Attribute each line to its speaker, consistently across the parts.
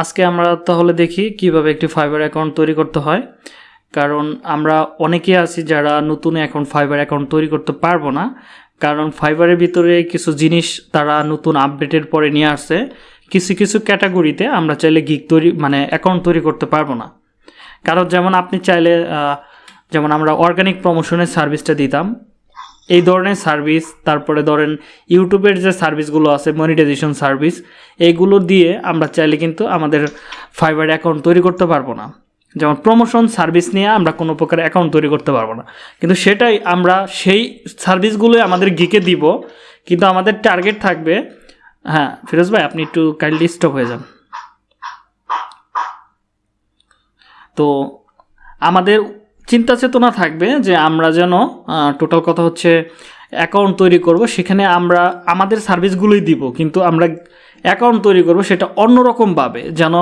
Speaker 1: আজকে আমরা তাহলে দেখি কিভাবে একটি ফাইবার অ্যাকাউন্ট তৈরি করতে হয় কারণ আমরা অনেকে আছি যারা নতুন এখন ফাইবার অ্যাকাউন্ট তৈরি করতে পারবো না কারণ ফাইবারের ভিতরে কিছু জিনিস তারা নতুন আপডেটের পরে নিয়ে আসে কিছু কিছু ক্যাটাগরিতে আমরা চাইলে গিক তৈরি মানে অ্যাকাউন্ট তৈরি করতে পারবো না কারণ যেমন আপনি চাইলে যেমন আমরা অর্গানিক প্রমোশনের সার্ভিসটা দিতাম এই ধরনের সার্ভিস তারপরে ধরেন ইউটিউবের যে সার্ভিসগুলো আছে মনিটাইজেশন সার্ভিস এইগুলো দিয়ে আমরা চাইলে কিন্তু আমাদের ফাইবার অ্যাকাউন্ট তৈরি করতে পারবো না যেমন প্রমোশন সার্ভিস নিয়ে আমরা কোনো প্রকার অ্যাকাউন্ট তৈরি করতে পারবো না কিন্তু সেটাই আমরা সেই সার্ভিসগুলোই আমাদের গিকে দিব কিন্তু আমাদের টার্গেট থাকবে হ্যাঁ ফিরোজ ভাই আপনি একটু কাইন্ডলি স্টপ হয়ে যান তো আমাদের চিন্তা চেতনা থাকবে যে আমরা যেন টোটাল কথা হচ্ছে অ্যাকাউন্ট তৈরি করব সেখানে আমরা আমাদের সার্ভিসগুলোই দিব কিন্তু আমরা অ্যাকাউন্ট তৈরি করব সেটা অন্যরকমভাবে যেন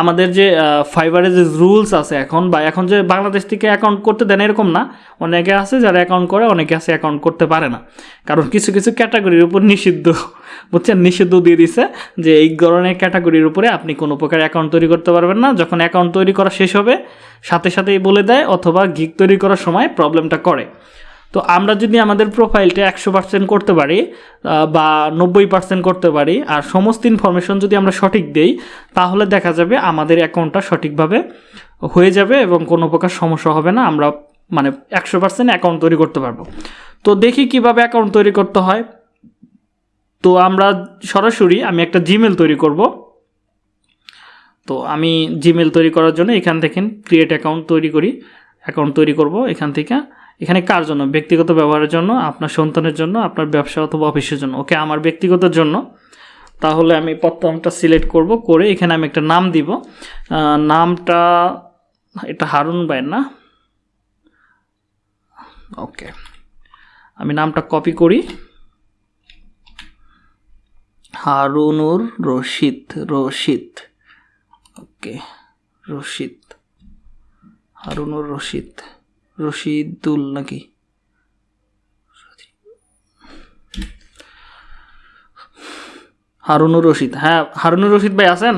Speaker 1: আমাদের যে ফাইবারের যে রুলস আছে এখন বা এখন যে বাংলাদেশ থেকে অ্যাকাউন্ট করতে দেন এরকম না অনেকে আছে যারা অ্যাকাউন্ট করে অনেকে আছে অ্যাকাউন্ট করতে পারে না কারণ কিছু কিছু ক্যাটাগরির উপর নিষিদ্ধ বুঝছেন নিষিদ্ধ দিয়ে দিছে যে এই ধরনের ক্যাটাগরির উপরে আপনি কোনো প্রকার অ্যাকাউন্ট তৈরি করতে পারবেন না যখন অ্যাকাউন্ট তৈরি করা শেষ হবে সাথে সাথেই বলে দেয় অথবা গিক তৈরি করার সময় প্রবলেমটা করে তো আমরা যদি আমাদের প্রোফাইলটা একশো পার্সেন্ট করতে পারি বা নব্বই পার্সেন্ট করতে পারি আর সমস্ত ইনফরমেশন যদি আমরা সঠিক দেই তাহলে দেখা যাবে আমাদের অ্যাকাউন্টটা সঠিকভাবে হয়ে যাবে এবং কোনো প্রকার সমস্যা হবে না আমরা মানে একশো পার্সেন্ট অ্যাকাউন্ট তৈরি করতে পারবো তো দেখি কিভাবে অ্যাকাউন্ট তৈরি করতে হয় তো আমরা সরাসরি আমি একটা জিমেল তৈরি করব তো আমি জিমেল তৈরি করার জন্য এখান থেকে ক্রিয়েট অ্যাকাউন্ট তৈরি করি অ্যাকাউন্ট তৈরি করব এখান থেকে এখানে কার জন্য ব্যক্তিগত ব্যবহারের জন্য আপনার সন্তানের জন্য আপনার ব্যবসা অথবা অফিসের জন্য ওকে আমার ব্যক্তিগত জন্য তাহলে আমি প্রথমটা সিলেক্ট করব করে এখানে আমি একটা নাম দিব নামটা এটা হারুন ভাই না ওকে আমি নামটা কপি করি হারুনুর রশিদ রশিদ ওকে রশিদ হারুনুর রশিদ রশিদুল নাকি হারুনুর রশিদ হ্যাঁ হারুনুর রশিদ ভাই আছেন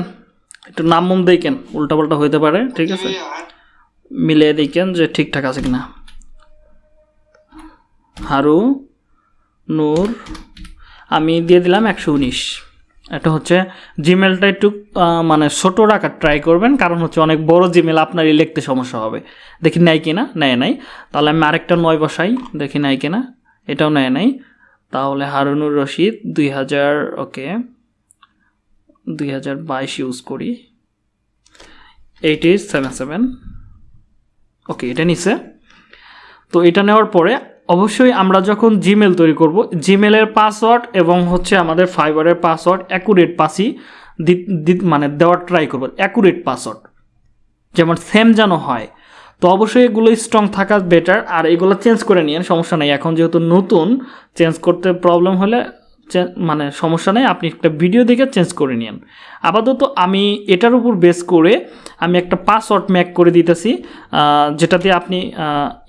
Speaker 1: একটু নাম মুম দেখেন উল্টাপাল্টা হইতে পারে ঠিক আছে মিলিয়ে দেখেন যে ঠিকঠাক আছে কিনা হারু নূর আমি দিয়ে দিলাম একশো উনিশ এটা হচ্ছে জিমেলটা একটু মানে ছোটো রাখার ট্রাই করবেন কারণ হচ্ছে অনেক বড় জিমেল আপনারই লিখতে সমস্যা হবে দেখি নেয় কি না নেয় নাই তাহলে আমি আরেকটা নয় বসাই দেখি নেয় কি না এটাও নেয় নাই তাহলে হারুনুর রশিদ দুই হাজার ওকে দুই হাজার বাইশ ইউজ করি eight eight seven seven okay এটা নিছে তো এটা নেওয়ার পরে অবশ্যই আমরা যখন জিমেল তৈরি করব জিমেলের পাসওয়ার্ড এবং হচ্ছে আমাদের ফাইবারের পাসওয়ার্ড অ্যাকুরেট পাসই মানে দেওয়ার ট্রাই করব অ্যাকুরেট পাসওয়ার্ড যেমন সেম যেন হয় তো অবশ্যই এগুলো স্ট্রং থাকা বেটার আর এগুলো চেঞ্জ করে নিয়ে সমস্যা নেই এখন যেহেতু নতুন চেঞ্জ করতে প্রবলেম হলে মানে সমস্যা নেই আপনি একটা ভিডিও দেখে চেঞ্জ করে নিন আপাতত আমি এটার উপর বেস করে আমি একটা পাসওয়ার্ড ম্যাক করে দিতেছি যেটাতে আপনি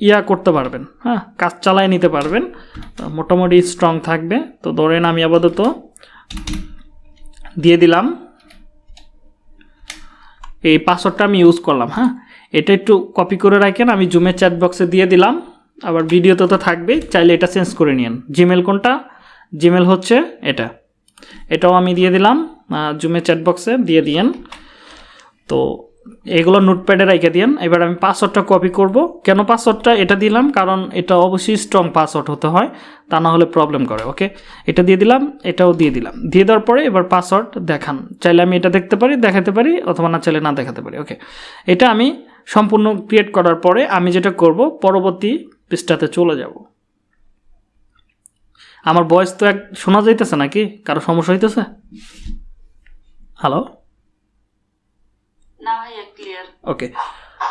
Speaker 1: ইয়া করতে পারবেন হ্যাঁ কাজ চালায় নিতে পারবেন মোটামুটি স্ট্রং থাকবে তো ধরেন আমি আপাতত দিয়ে দিলাম এই পাসওয়ার্ডটা আমি ইউজ করলাম হ্যাঁ এটা একটু কপি করে রাখেন আমি জুমের চ্যাট বক্সে দিয়ে দিলাম আবার ভিডিওতে তো থাকবে চাইলে এটা চেঞ্জ করে নিন জিমেল কোনটা জিমেল হচ্ছে এটা এটাও আমি দিয়ে দিলাম জুমে চ্যাট বক্সে দিয়ে দিয়েন তো এগুলো নোটপ্যাডে রেখে দিয়েন এবার আমি পাসওয়ার্ডটা কপি করব কেন পাসওয়ার্ডটা এটা দিলাম কারণ এটা অবশ্যই স্ট্রং পাসওয়ার্ড হতে হয় তা না হলে প্রবলেম করে ওকে এটা দিয়ে দিলাম এটাও দিয়ে দিলাম দিয়ে দেওয়ার পরে এবার পাসওয়ার্ড দেখান চাইলে আমি এটা দেখতে পারি দেখাতে পারি অথবা না চাইলে না দেখাতে পারি ওকে এটা আমি সম্পূর্ণ ক্রিয়েট করার পরে আমি যেটা করব পরবর্তী পৃষ্ঠাতে চলে যাব আমার বয়স তো এক শোনা যাইতেছে নাকি কারো সমস্যা হইতেছে হ্যালো না ক্লিয়ার ওকে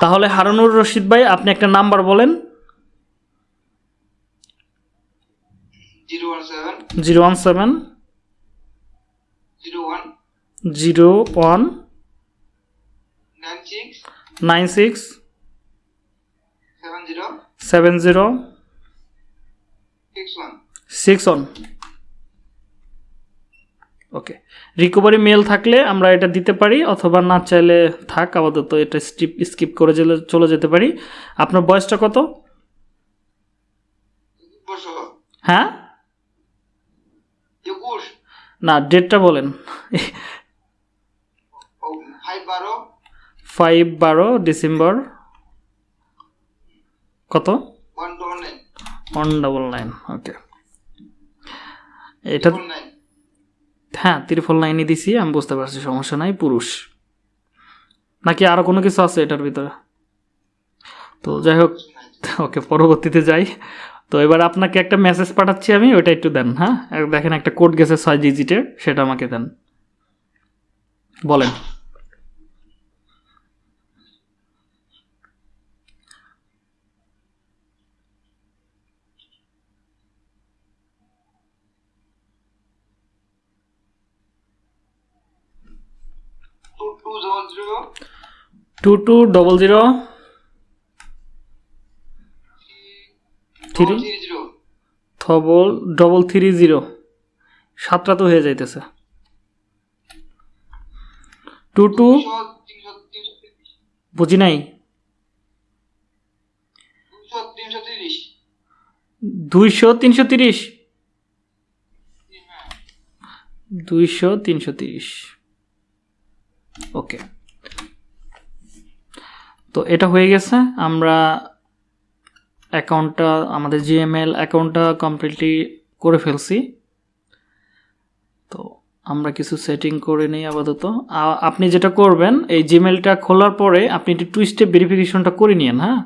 Speaker 1: তাহলে হারুনুর রশিদ ভাই আপনি একটা নাম্বার বলেন zero one seven zero one nine six seven zero six one six on okay recovery mail থাকলে আমরা এটা দিতে পারি অথবা না চাইলে থাক আপাতত এটা স্কিপ স্কিপ করে চলে চলে যেতে পারি আপনার বয়সটা কত হ্যাঁ না ডেটটা বলেন ফাইভ বারো ডিসেম্বর কত ওয়ান ডবল নাইন ওকে এটা হ্যাঁ ত্রিফল লাইনই দিছি আমি বুঝতে পারছি সমস্যা নাই পুরুষ নাকি আরও কোনো কিছু আছে এটার ভিতরে তো যাই হোক ওকে পরবর্তীতে যাই তো এবার আপনাকে একটা মেসেজ পাঠাচ্ছি আমি ওইটা একটু দেন হ্যাঁ দেখেন একটা কোড গেছে ছয় ডিজিটের সেটা আমাকে দেন বলেন two two double zero three double double three zero সাতটা তো হয়ে যাইতেছে টু টু বুঝি নাই দুইশো তিনশো তিরিশ দুইশো তিনশো তিরিশ হ্যাঁ। ওকে তো এটা হয়ে গেছে আমরা অ্যাকাউন্টটা আমাদের জিএমএল অ্যাকাউন্টটা কমপ্লিটলি করে ফেলছি তো আমরা কিছু সেটিং করে নিই আপাতত আপনি যেটা করবেন এই জিমেলটা খোলার পরে আপনি একটু টু স্টেপ ভেরিফিকেশনটা করে নিন হ্যাঁ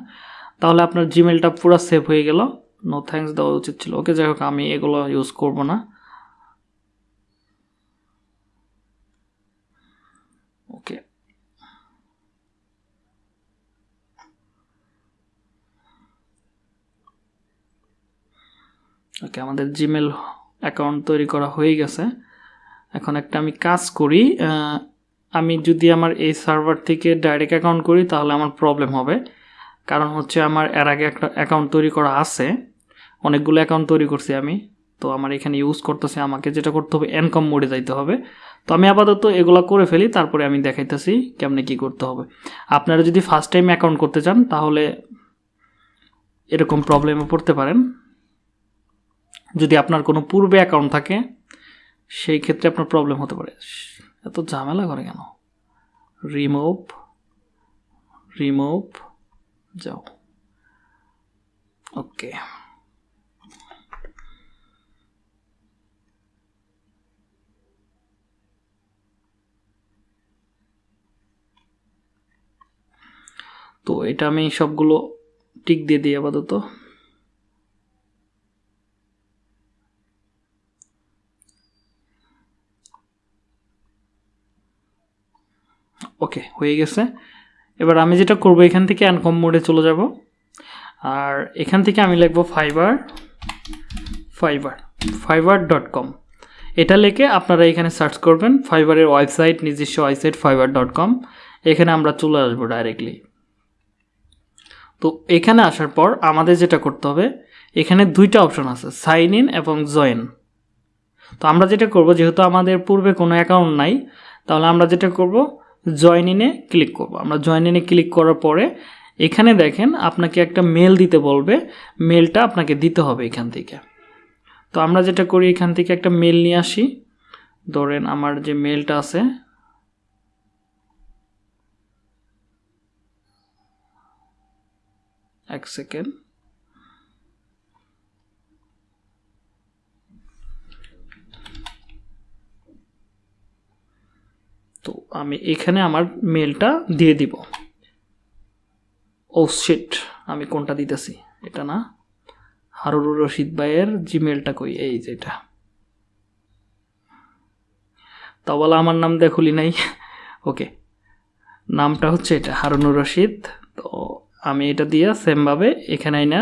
Speaker 1: তাহলে আপনার জিমেলটা পুরো সেভ হয়ে গেল নো থ্যাঙ্কস দেওয়া উচিত ছিল ওকে যাই হোক আমি এগুলো ইউজ করব না ওকে আমাদের জিমেল অ্যাকাউন্ট তৈরি করা হয়ে গেছে এখন একটা আমি কাজ করি আমি যদি আমার এই সার্ভার থেকে ডাইরেক্ট অ্যাকাউন্ট করি তাহলে আমার প্রবলেম হবে কারণ হচ্ছে আমার এর আগে একটা অ্যাকাউন্ট তৈরি করা আছে অনেকগুলো অ্যাকাউন্ট তৈরি করছি আমি তো আমার এখানে ইউজ করতেছে আমাকে যেটা করতে হবে এনকম মোডে যাইতে হবে তো আমি আপাতত এগুলো করে ফেলি তারপরে আমি দেখাইতেছি কেমনে কি করতে হবে আপনারা যদি ফার্স্ট টাইম অ্যাকাউন্ট করতে চান তাহলে এরকম প্রবলেমে পড়তে পারেন যদি আপনার কোনো পূর্বে অ্যাকাউন্ট থাকে সেই ক্ষেত্রে আপনার প্রবলেম হতে পারে এত ঝামেলা করে কেন রিমোভ রিমোভ যাও ওকে তো এটা আমি সবগুলো টিক দিয়ে দিই আপাতত ওকে হয়ে গেছে এবার আমি যেটা করব এখান থেকে অ্যানকম মোডে চলে যাব আর এখান থেকে আমি লিখব fibre fibre fibre dot com এটা লেখে আপনারা এখানে সার্চ করবেন ফাইবারের ওয়েবসাইট নিজস্ব ওয়েবসাইট ফাইবার ডট কম এখানে আমরা চলে আসবো ডাইরেক্টলি তো এখানে আসার পর আমাদের যেটা করতে হবে এখানে দুইটা অপশন আছে সাইন ইন এবং জয়েন তো আমরা যেটা করব যেহেতু আমাদের পূর্বে কোনো অ্যাকাউন্ট নাই তাহলে আমরা যেটা করবো জয়েন ইনে ক্লিক করব আমরা জয়েন ইনে ক্লিক করার পরে এখানে দেখেন আপনাকে একটা মেল দিতে বলবে মেলটা আপনাকে দিতে হবে এখান থেকে তো আমরা যেটা করি এখান থেকে একটা মেল নিয়ে আসি ধরেন আমার যে মেলটা আছে এক সেকেন্ড তো আমি এখানে আমার মেলটা দিয়ে দিব ও oh সেট আমি কোনটা দিতেছি এটা না হারুর রশিদ ভাইয়ের জিমেলটা কই এই যে এটা তা বলা আমার নাম দেখুলি নাই ওকে নামটা হচ্ছে এটা হারুনুর রশিদ তো আমি এটা দিয়ে সেমভাবে এখানে না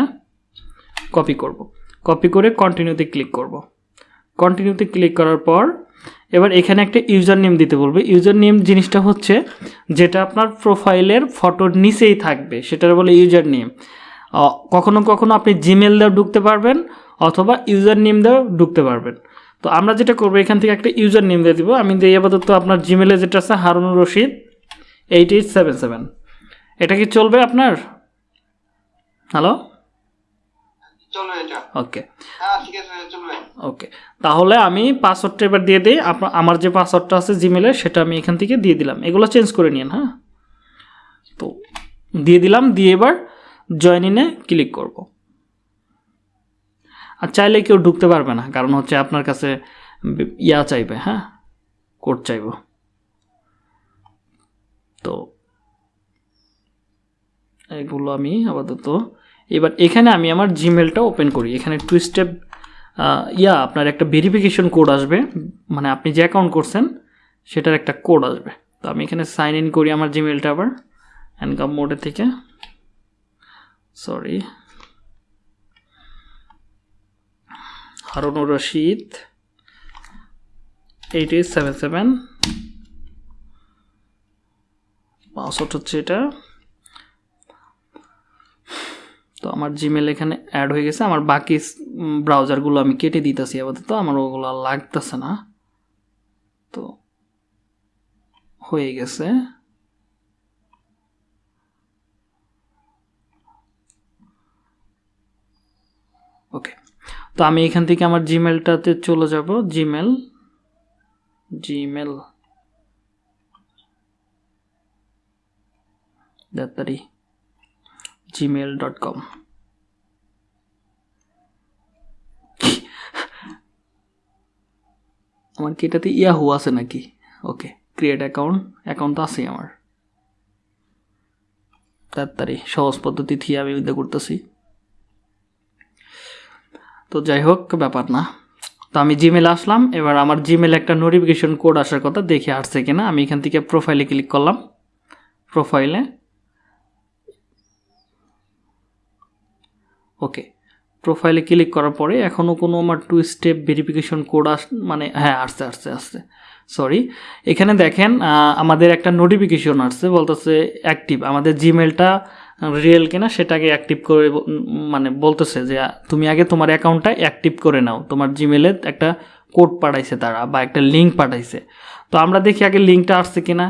Speaker 1: কপি করব। কপি করে কন্টিনিউতে ক্লিক করব। কন্টিনিউতে ক্লিক করার পর এবার এখানে একটা ইউজার নেম দিতে বলবে ইউজার নেম জিনিসটা হচ্ছে যেটা আপনার প্রোফাইলের ফটোর নিচেই থাকবে সেটার বলে ইউজার নেম কখনো কখনো আপনি জিমেল দিয়েও ঢুকতে পারবেন অথবা ইউজার নেম দিয়েও ঢুকতে পারবেন তো আমরা যেটা করবো এখান থেকে একটা ইউজার নেম দিয়ে দিব আমি দিয়ে আপাতত আপনার জিমেলে যেটা আছে Harunur Rashid eight eight seven seven এটা কি চলবে আপনার হ্যালো ওকে ওকে তাহলে আমি পাসওয়ার্ডটা এবার দিয়ে দিই আমার যে পাসওয়ার্ডটা আছে জিমেলে সেটা আমি এখান থেকে দিয়ে দিলাম এগুলো চেঞ্জ করে নিন হ্যাঁ তো দিয়ে দিলাম দিয়ে এবার জয়েন ইনে ক্লিক করব আর চাইলে কেউ ঢুকতে পারবে না কারণ হচ্ছে আপনার কাছে ইয়া চাইবে হ্যাঁ কোড চাইব তো এগুলো আমি আপাতত এবার এখানে আমি আমার জিমেলটা ওপেন করি এখানে টু স্টেপ ইয়া আপনার একটা ভেরিফিকেশন কোড আসবে মানে আপনি যে অ্যাকাউন্ট করছেন সেটার একটা কোড আসবে তো আমি এখানে সাইন ইন করি আমার জিমেলটা আবার অ্যানকাম মোডের থেকে sorry Harunur Rashid eight eight seven seven পাঁচশো হচ্ছে এটা তো আমার জিমেল এখানে অ্যাড হয়ে গেছে আমার বাকি ব্রাউজারগুলো আমি কেটে দিতেছি আপাতত আমার ওগুলো লাগতেছে না তো হয়ে গেছে ওকে তো আমি এখান থেকে আমার জিমেলটাতে চলে যাব জিমেল জিমেল দাতারি কম আমার কি এটাতে ইয়াহু আছে নাকি ওকে ক্রিয়েট অ্যাকাউন্ট অ্যাকাউন্ট তো আছেই আমার তাড়াতাড়ি সহজ পদ্ধতি থিয়ে আমি বিদ্যা করতেছি তো যাই হোক ব্যাপার না তো আমি জিমেল আসলাম এবার আমার জিমেলে একটা নোটিফিকেশন কোড আসার কথা দেখে আসছে কিনা আমি এখান থেকে প্রোফাইলে ক্লিক করলাম প্রোফাইলে ওকে প্রোফাইলে ক্লিক করার পরে এখনও কোনো আমার টু স্টেপ ভেরিফিকেশন কোড আস মানে হ্যাঁ আসছে আসছে আসছে সরি এখানে দেখেন আমাদের একটা নোটিফিকেশন আসছে বলতেছে অ্যাক্টিভ আমাদের জিমেলটা রিয়েল কিনা সেটাকে অ্যাক্টিভ করে মানে বলতেছে যে তুমি আগে তোমার অ্যাকাউন্টটা অ্যাক্টিভ করে নাও তোমার জিমেলের একটা কোড পাঠাইছে তারা বা একটা লিঙ্ক পাঠাইছে তো আমরা দেখি আগে লিঙ্কটা আসছে কিনা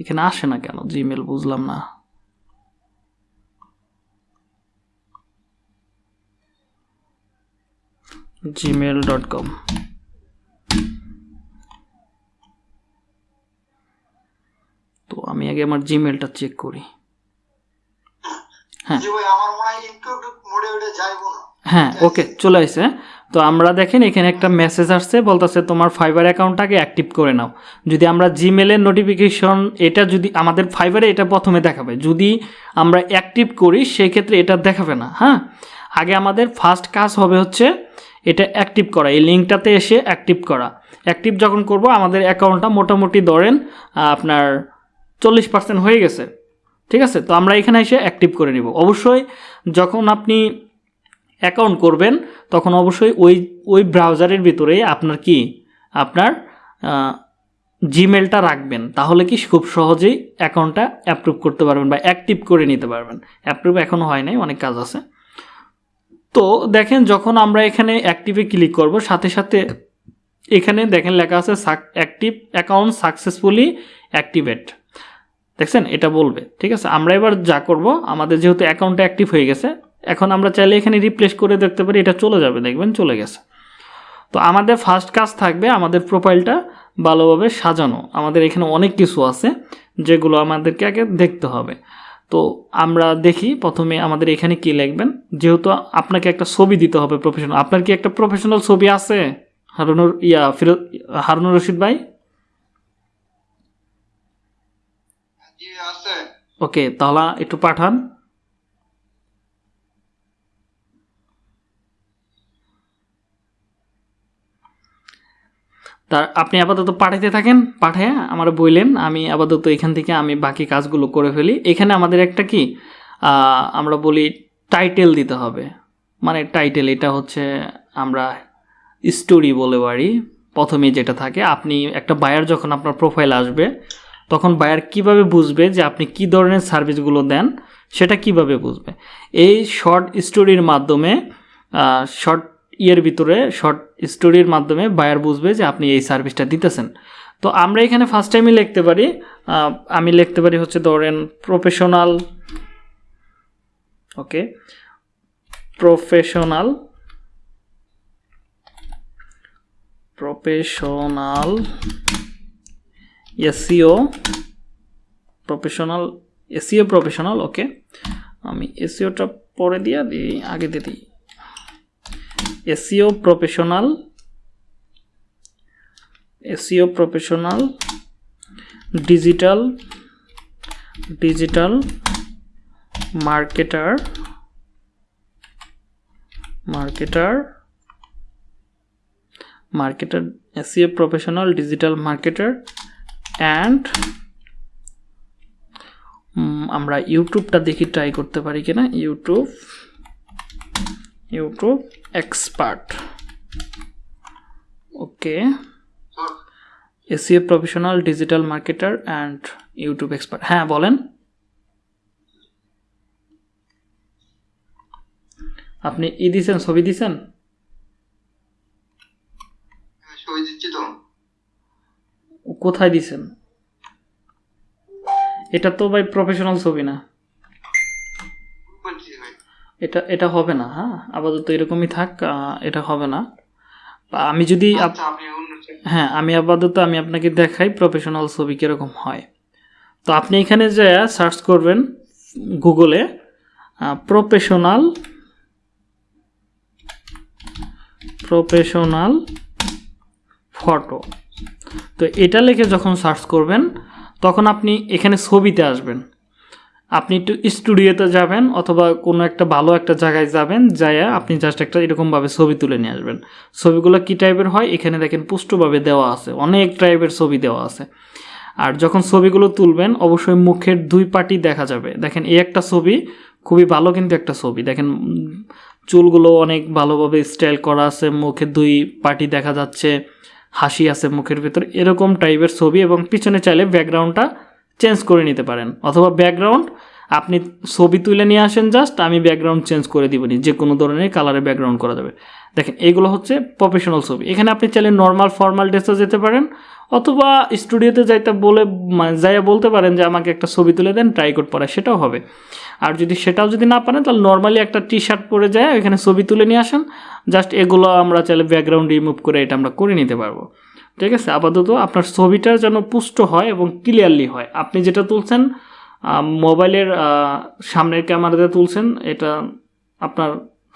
Speaker 1: এখানে আসে না কেন জিমেল বুঝলাম না জিমেল ডট কম তো আমি আগে আমার জিমেলটা চেক করি হ্যাঁ হ্যাঁ ওকে চলে আসছে তো আমরা দেখেন এখানে একটা মেসেজ আসছে বলতেছে তোমার ফাইবার অ্যাকাউন্টটাকে অ্যাক্টিভ করে নাও যদি আমরা জিমেলের নোটিফিকেশন এটা যদি আমাদের ফাইবারে এটা প্রথমে দেখাবে যদি আমরা অ্যাক্টিভ করি সেক্ষেত্রে এটা দেখাবে না হ্যাঁ আগে আমাদের ফার্স্ট কাজ হবে হচ্ছে এটা অ্যাক্টিভ করা এই লিঙ্কটাতে এসে অ্যাক্টিভ করা অ্যাক্টিভ যখন করব আমাদের অ্যাকাউন্টটা মোটামুটি ধরেন আপনার চল্লিশ পার্সেন্ট হয়ে গেছে ঠিক আছে তো আমরা এখানে এসে অ্যাক্টিভ করে নিব অবশ্যই যখন আপনি অ্যাকাউন্ট করবেন তখন অবশ্যই ওই ওই ব্রাউজারের ভিতরে আপনার কি আপনার জিমেলটা রাখবেন তাহলে কি খুব সহজেই অ্যাকাউন্টটা অ্যাপ্রুভ করতে পারবেন বা অ্যাক্টিভ করে নিতে পারবেন অ্যাপ্রুভ এখনও হয় নাই অনেক কাজ আছে তো দেখেন যখন আমরা এখানে অ্যাক্টিভে ক্লিক করব সাথে সাথে এখানে দেখেন লেখা আছে অ্যাক্টিভ অ্যাকাউন্ট সাকসেসফুলি অ্যাক্টিভেট দেখছেন এটা বলবে ঠিক আছে আমরা এবার যা করব আমাদের যেহেতু অ্যাকাউন্টটা অ্যাক্টিভ হয়ে গেছে এখন আমরা চাইলে এখানে রিপ্লেস করে দেখতে পারি এটা চলে যাবে দেখবেন চলে গেছে তো আমাদের ফার্স্ট কাজ থাকবে আমাদের প্রোফাইলটা ভালোভাবে সাজানো আমাদের এখানে অনেক কিছু আছে যেগুলো আমাদেরকে আগে দেখতে হবে তো আমরা দেখি প্রথমে আমাদের এখানে কি লিখবেন যেহেতু আপনাকে একটা ছবি দিতে হবে প্রফেশনাল আপনার কি একটা প্রফেশনাল ছবি আছে হারুনুর ইয়া ফিরোজ হারুনুর রশিদ ভাই হ্যাঁ, ওকে তাহলে একটু পাঠান তার আপনি আপাতত পাঠাইতে থাকেন পাঠায় আমার বইলেন আমি আপাতত এখান থেকে আমি বাকি কাজগুলো করে ফেলি এখানে আমাদের একটা কি আমরা বলি টাইটেল দিতে হবে মানে টাইটেল এটা হচ্ছে আমরা স্টোরি বলে পারি প্রথমে যেটা থাকে আপনি একটা বায়ার যখন আপনার প্রোফাইল আসবে তখন বায়ার কিভাবে বুঝবে যে আপনি কি ধরনের সার্ভিসগুলো দেন সেটা কিভাবে বুঝবে এই শর্ট স্টোরির মাধ্যমে শর্ট ইয়ের ভিতরে শর্ট স্টোরির মাধ্যমে বায়ার বুঝবে যে আপনি এই সার্ভিসটা দিতেছেন তো আমরা এখানে ফার্স্ট টাইমই লিখতে পারি আমি লিখতে পারি হচ্ছে ধরেন professional okay professional professional SEO professional SEO professional okay আমি এসিওটা e পরে দিয়ে দিই আগে দিয়ে দিই SEO professional SEO professional digital digital marketer marketer marketer SEO professional digital marketer and আমরা ইউটিউবটা দেখি ট্রাই করতে পারি কিনা YouTube YouTube expert okay SEO professional digital marketer and YouTube expert হ্যাঁ বলেন আপনি ই দিছেন ছবি দিছেন কোথায় দিছেন এটা তো ভাই প্রফেশনাল ছবি না এটা এটা হবে না হ্যাঁ আপাতত এরকমই থাক এটা হবে না আমি যদি আচ্ছা, হ্যাঁ আমি আপাতত আমি আপনাকে দেখাই প্রফেশনাল ছবি কীরকম হয় তো আপনি এখানে যে সার্চ করবেন গুগলে প্রফেশনাল প্রফেশনাল ফটো তো এটা লেখে যখন সার্চ করবেন তখন আপনি এখানে ছবিতে আসবেন আপনি একটু স্টুডিওতে যাবেন অথবা কোনো একটা ভালো একটা জায়গায় যাবেন যাইয়া আপনি জাস্ট একটা এরকমভাবে ছবি তুলে নিয়ে আসবেন ছবিগুলো কী টাইপের হয় এখানে দেখেন পুষ্টভাবে দেওয়া আছে অনেক টাইপের ছবি দেওয়া আছে আর যখন ছবিগুলো তুলবেন অবশ্যই মুখের দুই পাটি দেখা যাবে দেখেন এই একটা ছবি খুবই ভালো কিন্তু একটা ছবি দেখেন চুলগুলো অনেক ভালোভাবে স্টাইল করা আছে মুখের দুই পাটি দেখা যাচ্ছে হাসি আছে মুখের ভেতর এরকম টাইপের ছবি এবং পিছনে চাইলে ব্যাকগ্রাউন্ডটা চেঞ্জ করে নিতে পারেন অথবা ব্যাকগ্রাউন্ড আপনি ছবি তুলে নিয়ে আসেন জাস্ট আমি ব্যাকগ্রাউন্ড চেঞ্জ করে দিবেন যে কোনো ধরনের কালারে ব্যাকগ্রাউন্ড করা যাবে দেখেন এগুলো হচ্ছে প্রফেশনাল ছবি এখানে আপনি চাইলে নর্মাল ফর্মাল ড্রেসে যেতে পারেন অথবা স্টুডিওতে যাইতে বলে মানে যাইয়া বলতে পারেন যে আমাকে একটা ছবি তুলে দেন ট্রাই কোড পরে সেটাও হবে আর যদি সেটাও যদি না পারেন তাহলে নর্মালি একটা টি শার্ট পরে যায় এখানে ছবি তুলে নিয়ে আসেন জাস্ট এগুলো আমরা চাইলে ব্যাকগ্রাউন্ড রিমুভ করে এটা আমরা করে নিতে পারবো ঠিক আছে আপাতত আপনার ছবিটা যেন পুষ্ট হয় এবং ক্লিয়ারলি হয় আপনি যেটা তুলছেন মোবাইলের সামনের ক্যামেরাতে তুলছেন এটা আপনার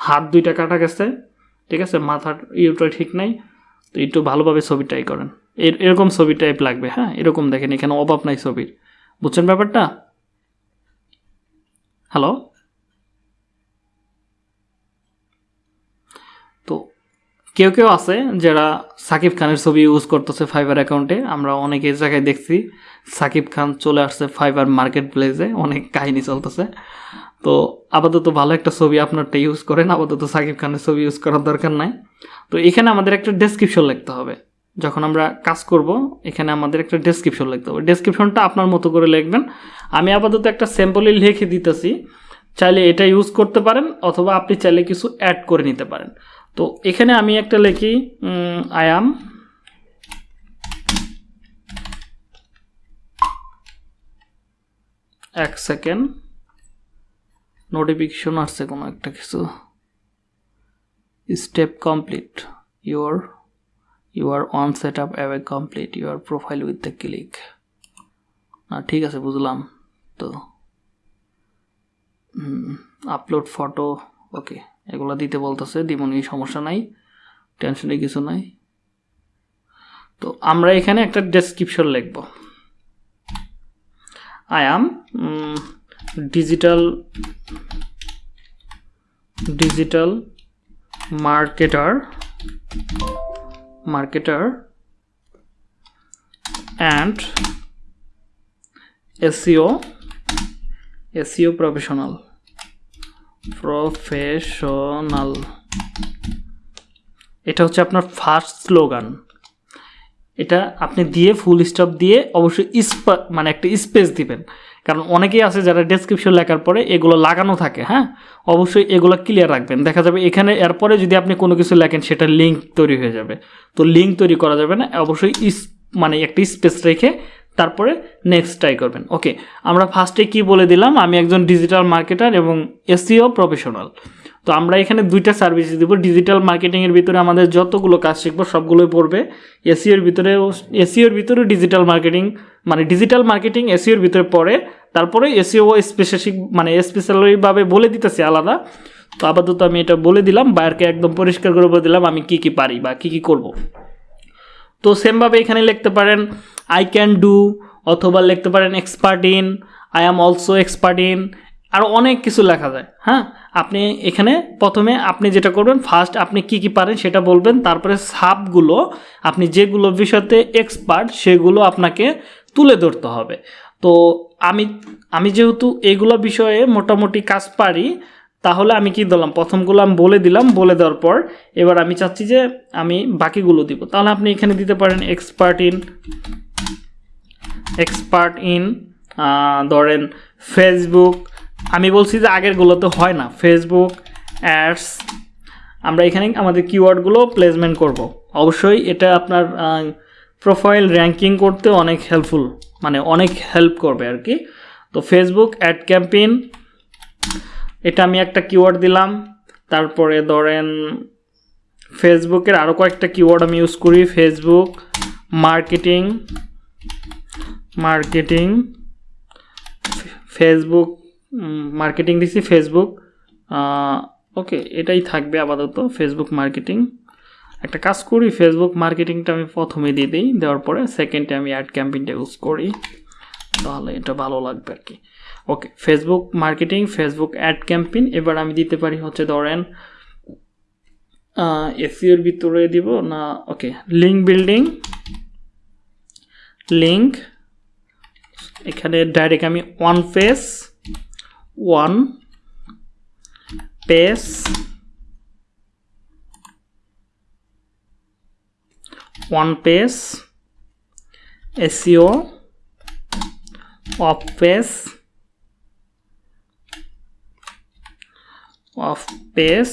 Speaker 1: হাত দুইটা কাটা গেছে ঠিক আছে মাথার ইউটা ঠিক নাই তো একটু ভালোভাবে ছবি করেন করেন এরকম ছবি টাইপ লাগবে হ্যাঁ এরকম দেখেন এখানে অভাব নাই ছবির বুঝছেন ব্যাপারটা হ্যালো কেউ কেউ আছে যারা সাকিব খানের ছবি ইউজ করতেছে ফাইবার অ্যাকাউন্টে আমরা অনেক এই জায়গায় দেখছি সাকিব খান চলে আসছে ফাইবার মার্কেট প্লেসে অনেক কাহিনী চলতেছে তো আপাতত ভালো একটা ছবি আপনারটা ইউজ করেন আপাতত সাকিব খানের ছবি ইউজ করার দরকার নাই তো এখানে আমাদের একটা ডেসক্রিপশন লিখতে হবে যখন আমরা কাজ করব এখানে আমাদের একটা ডেসক্রিপশন লিখতে হবে ডেসক্রিপশনটা আপনার মতো করে লিখবেন আমি আপাতত একটা স্যাম্পলই লিখে দিতেছি চাইলে এটা ইউজ করতে পারেন অথবা আপনি চাইলে কিছু অ্যাড করে নিতে পারেন তো এখানে আমি একটা লিখি আয়াম এক সেকেন্ড নোটিফিকেশন আসছে কোনো একটা কিছু step complete your your on set up away complete your profile with the click না ঠিক আছে বুঝলাম তো আপলোড ফটো ওকে এগুলো দিতে বলতেছে দিবনি সমস্যা নাই টেনশনে কিছু নাই তো আমরা এখানে একটা ডেসক্রিপশন লিখব I am digital digital marketer marketer and SEO SEO professional professional এটা হচ্ছে আপনার ফার্স্ট স্লোগান এটা আপনি দিয়ে ফুল স্টপ দিয়ে অবশ্যই স্পা মানে একটা স্পেস দিবেন কারণ অনেকেই আছে যারা ডেসক্রিপশন লেখার পরে এগুলো লাগানো থাকে হ্যাঁ অবশ্যই এগুলো ক্লিয়ার রাখবেন দেখা যাবে এখানে এরপরে যদি আপনি কোনো কিছু লেখেন সেটা লিঙ্ক তৈরি হয়ে যাবে তো লিঙ্ক তৈরি করা যাবে না অবশ্যই মানে একটা স্পেস রেখে তারপরে নেক্সট ট্রাই করবেন ওকে আমরা ফার্স্টে কি বলে দিলাম আমি একজন ডিজিটাল মার্কেটার এবং এসিও প্রফেশনাল e তো আমরা এখানে দুইটা সার্ভিস দিব ডিজিটাল মার্কেটিংয়ের ভিতরে আমাদের যতগুলো কাজ শিখবো সবগুলোই পড়বে এসিওর ভিতরেও এসিওর ভিতরেও ডিজিটাল মার্কেটিং মানে ডিজিটাল মার্কেটিং এসিওর ভিতরে পড়ে তারপরে এসিও স্পেশালি e মানে স্পেশালিভাবে বলে দিতেছে আলাদা তো আপাতত আমি এটা বলে দিলাম বায়ারকে একদম পরিষ্কার করে বলে দিলাম আমি কি কি পারি বা কি কি করব তো সেমভাবে এখানে লিখতে পারেন আই ক্যান ডু অথবা লিখতে পারেন expert in I am also expert in আরও অনেক কিছু লেখা যায় হ্যাঁ আপনি এখানে প্রথমে আপনি যেটা করবেন ফার্স্ট আপনি কি কি পারেন সেটা বলবেন তারপরে সাবগুলো আপনি যেগুলো বিষয়তে এক্সপার্ট সেগুলো আপনাকে তুলে ধরতে হবে তো আমি আমি যেহেতু এগুলো বিষয়ে মোটামুটি কাজ পারি তাহলে আমি কি দিলাম প্রথমগুলো আমি বলে দিলাম বলে দেওয়ার পর এবার আমি চাচ্ছি যে আমি বাকিগুলো দিব তাহলে আপনি এখানে দিতে পারেন এক্সপার্ট ইন এক্সপার্ট ইন ধরেন ফেসবুক আমি বলছি যে আগেরগুলোতে হয় না ফেসবুক অ্যাডস আমরা এখানে আমাদের কিওয়ার্ডগুলো প্লেসমেন্ট করব। অবশ্যই এটা আপনার প্রোফাইল র্যাঙ্কিং করতে অনেক হেল্পফুল মানে অনেক হেল্প করবে আর কি তো ফেসবুক অ্যাড ক্যাম্পেইন এটা আমি একটা কিওয়ার্ড দিলাম তারপরে ধরেন ফেসবুকের আরও কয়েকটা কিওয়ার্ড আমি ইউজ করি Facebook marketing marketing Facebook marketing দিছি ফেসবুক ওকে এটাই থাকবে আপাতত ফেসবুক মার্কেটিং একটা কাজ করি ফেসবুক মার্কেটিংটা আমি প্রথমে দিয়ে দিই দেওয়ার পরে সেকেন্ডে আমি অ্যাড ক্যাম্পিংটা ইউজ করি তাহলে এটা ভালো লাগবে আর কি okay Facebook marketing Facebook ad campaign এবার আমি দিতে পারি হচ্ছে ধরেন এসিওর ভিতরে দিব না ওকে লিঙ্ক বিল্ডিং লিঙ্ক এখানে ডাইরেক্ট আমি one page one pace one pace SEO off page of pace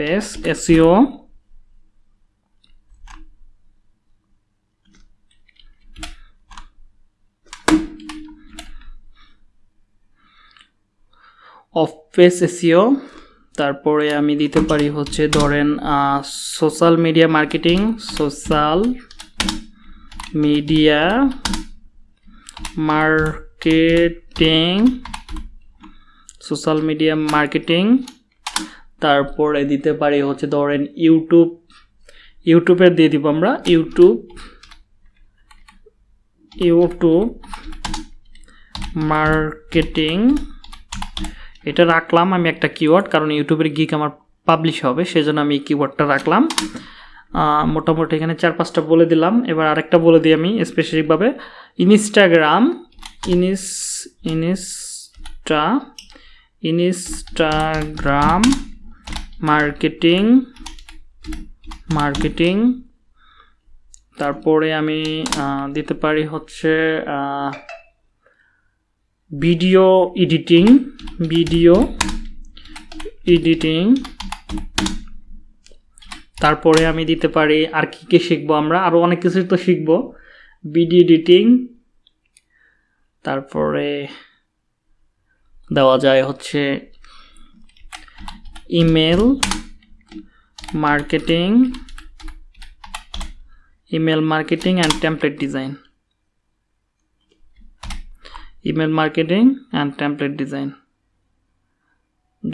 Speaker 1: pace SEO off pace SEO তারপরে আমি দিতে পারি হচ্ছে ধরেন social media marketing social media marketing social media marketing তারপরে দিতে পারি হচ্ছে ধরেন ইউটিউব ইউটিউবের দিয়ে দিব আমরা ইউটিউব ইউটিউব মার্কেটিং এটা রাখলাম আমি একটা কিওয়ার্ড কারণ ইউটিউবের গিক আমার পাবলিশ হবে সেজন্য আমি কিওয়ার্ডটা রাখলাম মোটামুটি এখানে চার পাঁচটা বলে দিলাম এবার আরেকটা বলে দিই আমি স্পেসিফিকভাবে ইনস্টাগ্রাম ইনিস ইনিস্টা ইনস্টাগ্রাম মার্কেটিং মার্কেটিং তারপরে আমি দিতে পারি হচ্ছে ভিডিও এডিটিং ভিডিও এডিটিং তারপরে আমি দিতে পারি আর কী কী শিখবো আমরা আরও অনেক কিছুই তো শিখবো ভিডিও এডিটিং তারপরে দেওয়া যায় হচ্ছে email marketing email marketing and template design email marketing and template design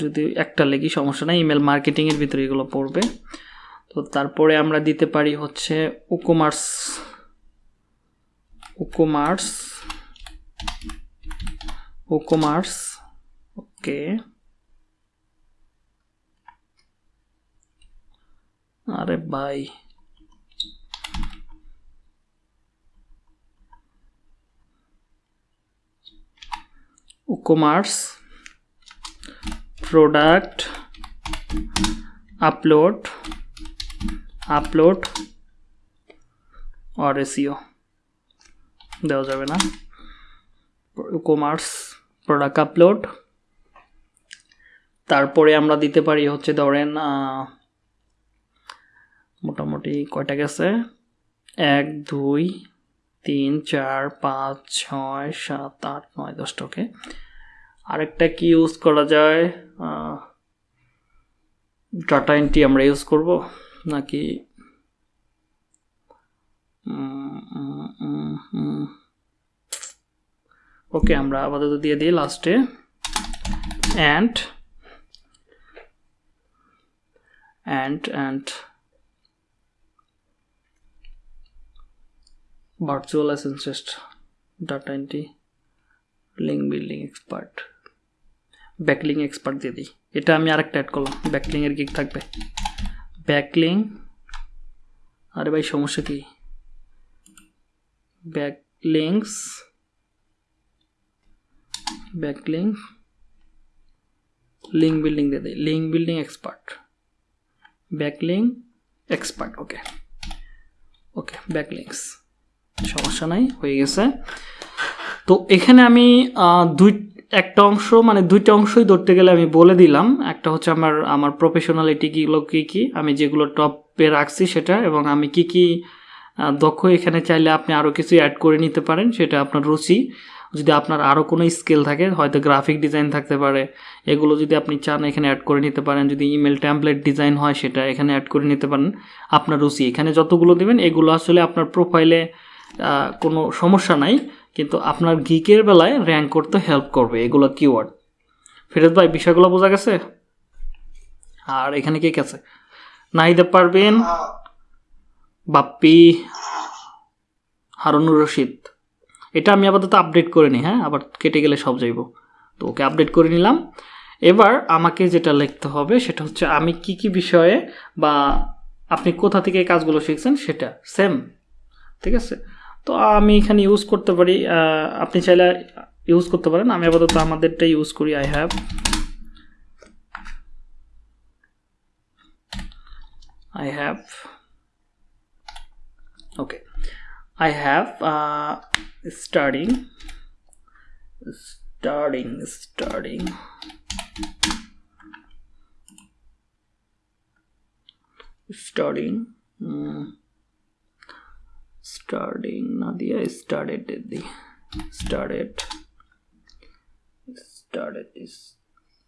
Speaker 1: যদি একটা লেগি সমস্যা নাই ইমেল মার্কেটিংয়ের ভিতরে এগুলো পড়বে তো তারপরে আমরা দিতে পারি হচ্ছে উকোমার্স উকোমার্স উকোমার্স Okay. अरे भाई कॉमर्स प्रोडक्ट अपलोड अपलोड और एसिओ देवा कॉमर्स प्रोडक्ट अपलोड তারপরে আমরা দিতে পারি হচ্ছে ধরেন মোটামুটি কয়টা গেছে এক দুই তিন চার পাঁচ ছয় সাত আট নয় দশটাকে আরেকটা কি ইউজ করা যায় ডাটা এন্ট্রি আমরা ইউজ করব নাকি ওকে আমরা আপাতত দিয়ে দিই লাস্টে and and and virtual essentialist data entry link building expert backlink expert দিয়ে দিই এটা আমি আরেকটা অ্যাড করলাম ব্যাকলিংয়ের গিক থাকবে ব্যাকলিং আরে ভাই সমস্যা কি ব্যাকলিংস ব্যাকলিং লিঙ্ক বিল্ডিং দিয়ে দিই link building expert backlink expert okay okay backlinks সমস্যা নাই হয়ে গেছে তো এখানে আমি দুই একটা অংশ মানে দুইটা অংশই ধরতে গেলে আমি বলে দিলাম একটা হচ্ছে আমার আমার প্রফেশনালিটি কীগুলো কী কী আমি যেগুলো টপে রাখছি সেটা এবং আমি কি কি দক্ষ এখানে চাইলে আপনি আরও কিছু অ্যাড করে নিতে পারেন সেটা আপনার রুচি যদি আপনার আরও কোনো স্কেল থাকে হয়তো গ্রাফিক ডিজাইন থাকতে পারে এগুলো যদি আপনি চান এখানে অ্যাড করে নিতে পারেন যদি ইমেল ট্যাম্পলেট ডিজাইন হয় সেটা এখানে অ্যাড করে নিতে পারেন আপনার রুচি এখানে যতগুলো দেবেন এগুলো আসলে আপনার প্রোফাইলে কোনো সমস্যা নাই কিন্তু আপনার গিকের বেলায় র্যাঙ্ক করতে হেল্প করবে এগুলো কিওয়ার্ড ফিরোজ ভাই বিষয়গুলো বোঝা গেছে আর এখানে কে গেছে নাহিদা পারবেন বাপ্পি হারুনুর রশিদ এটা আমি আপাতত আপডেট করে নিই হ্যাঁ আবার কেটে গেলে সব যাইব তো ওকে আপডেট করে নিলাম এবার আমাকে যেটা লিখতে হবে সেটা হচ্ছে আমি কি কি বিষয়ে বা আপনি কোথা থেকে কাজগুলো শিখছেন সেটা সেম ঠিক আছে তো আমি এখানে ইউজ করতে পারি আপনি চাইলে ইউজ করতে পারেন আমি আপাতত আমাদেরটা ইউজ করি I have I have okay I have uh, starting starting starting starting um, starting Nadia started the started started is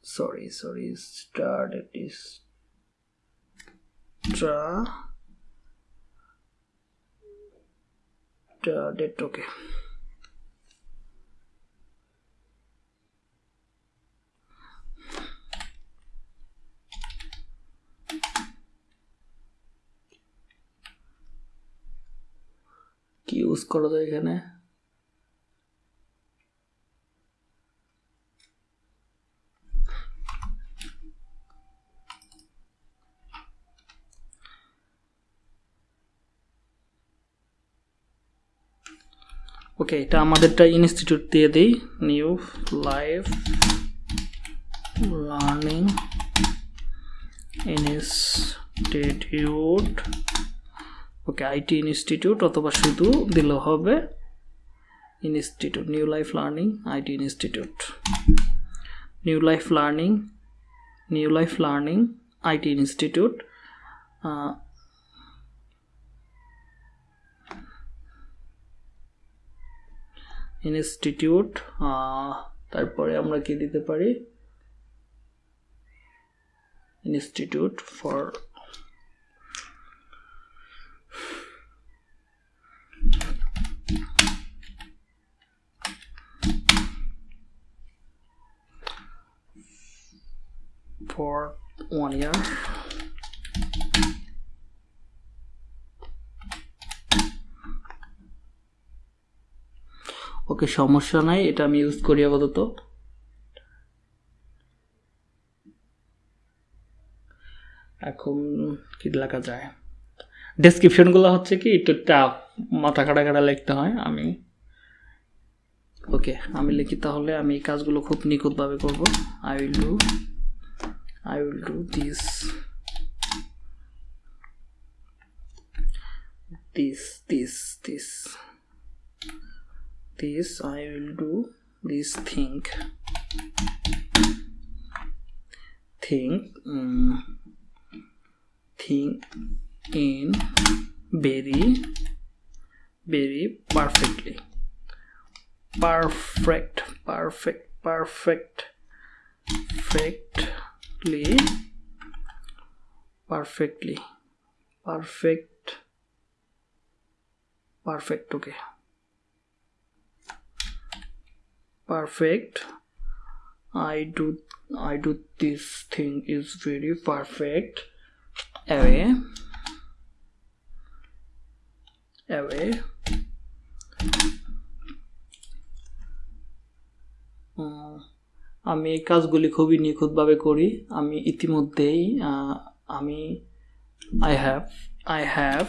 Speaker 1: sorry sorry started is tra uh, date okay কি ইউজ করা যায় এখানে ওকে এটা আমাদেরটা institute দিয়ে দিই new life learning institute okay IT institute অথবা শুধু দিলে হবে institute new life learning IT institute new life learning new life learning IT institute institute তারপরে আমরা কি দিতে পারি institute for for one year okay সমস্যা নাই এটা আমি ইউজ করি আপাতত এখন কি লেখা যায় ডেসক্রিপশনগুলো হচ্ছে কি একটু টাফ মাথা কাটা কাটা লিখতে হয় আমি ওকে আমি লিখি তাহলে আমি এই কাজগুলো খুব নিখুঁতভাবে করব I will do I will do this this this this this I will do this thing thing um, thing in very very perfectly perfect perfect perfect perfectly perfectly perfect perfect okay perfect I do I do this thing is very perfect away away uh, আমি এই কাজগুলি খুবই নিখুঁতভাবে করি আমি ইতিমধ্যেই আমি I have I have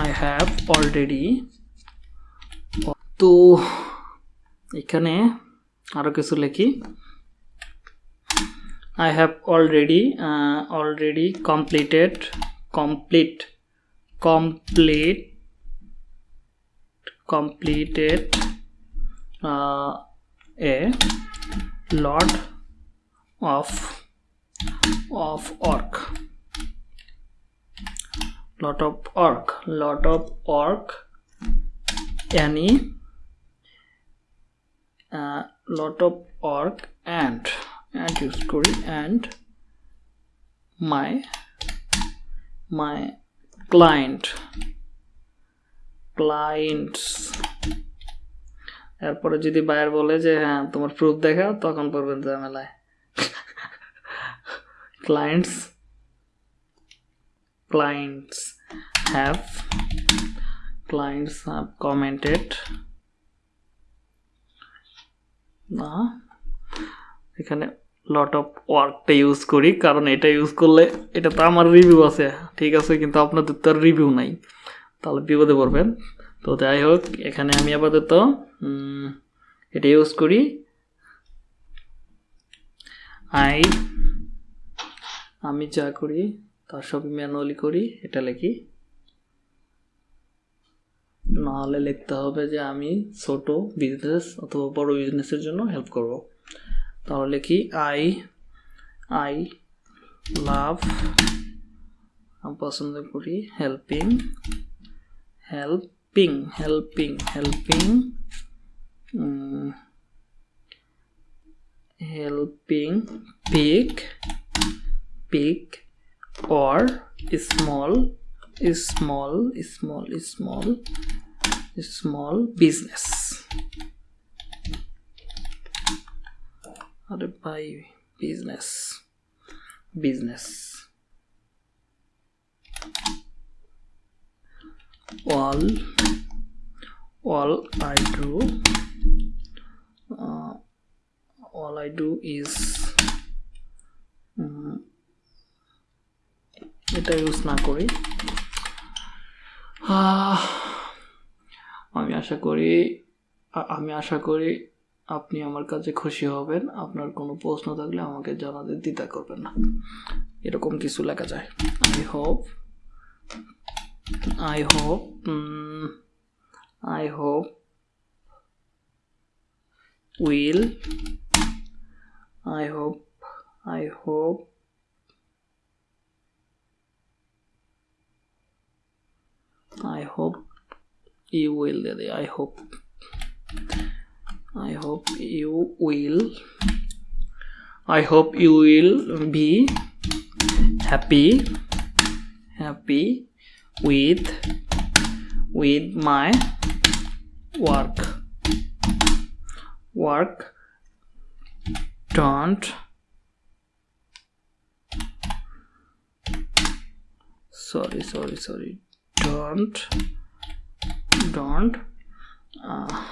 Speaker 1: I have already তো এখানে আরও কিছু লেখি I have already already completed complete complete completed a lot of of work lot of work lot of work any lot of work and and use করি and my my client clients এরপরে যদি buyer বলে যে হ্যাঁ তোমার proof দেখাও তখন পড়বেন ঝামেলায় clients clients have clients have commented না এখানে লট অফ ওয়ার্কটা ইউজ করি কারণ এটা ইউজ করলে এটা তো আমার রিভিউ আছে ঠিক আছে কিন্তু আপনাদের তো রিভিউ নাই তাহলে বিপদে পড়বেন তো যাই হোক এখানে আমি আপাতত এটা ইউজ করি আই আমি যা করি তার সব ম্যানুয়ালি করি এটা লিখি নাহলে লিখতে হবে যে আমি ছোট বিজনেস অথবা বড় বিজনেসের জন্য হেল্প করব তাহলে কি আই আই লাভ পছন্দ করি helping helping helping helping helping pick pick or small is small is small is small is small business अरे buy business business all all I do uh, all I do is um, এটা use না করি আমি আশা করি আমি আশা করি আপনি আমার কাছে খুশি হবেন আপনার কোনো প্রশ্ন থাকলে আমাকে জানাতে দ্বিধা করবেন না এরকম কিছু লেখা যায় I hope I hope I hope will I hope I hope I hope you will I hope I hope you will I hope you will be happy happy with with my work work don't sorry sorry sorry don't don't uh,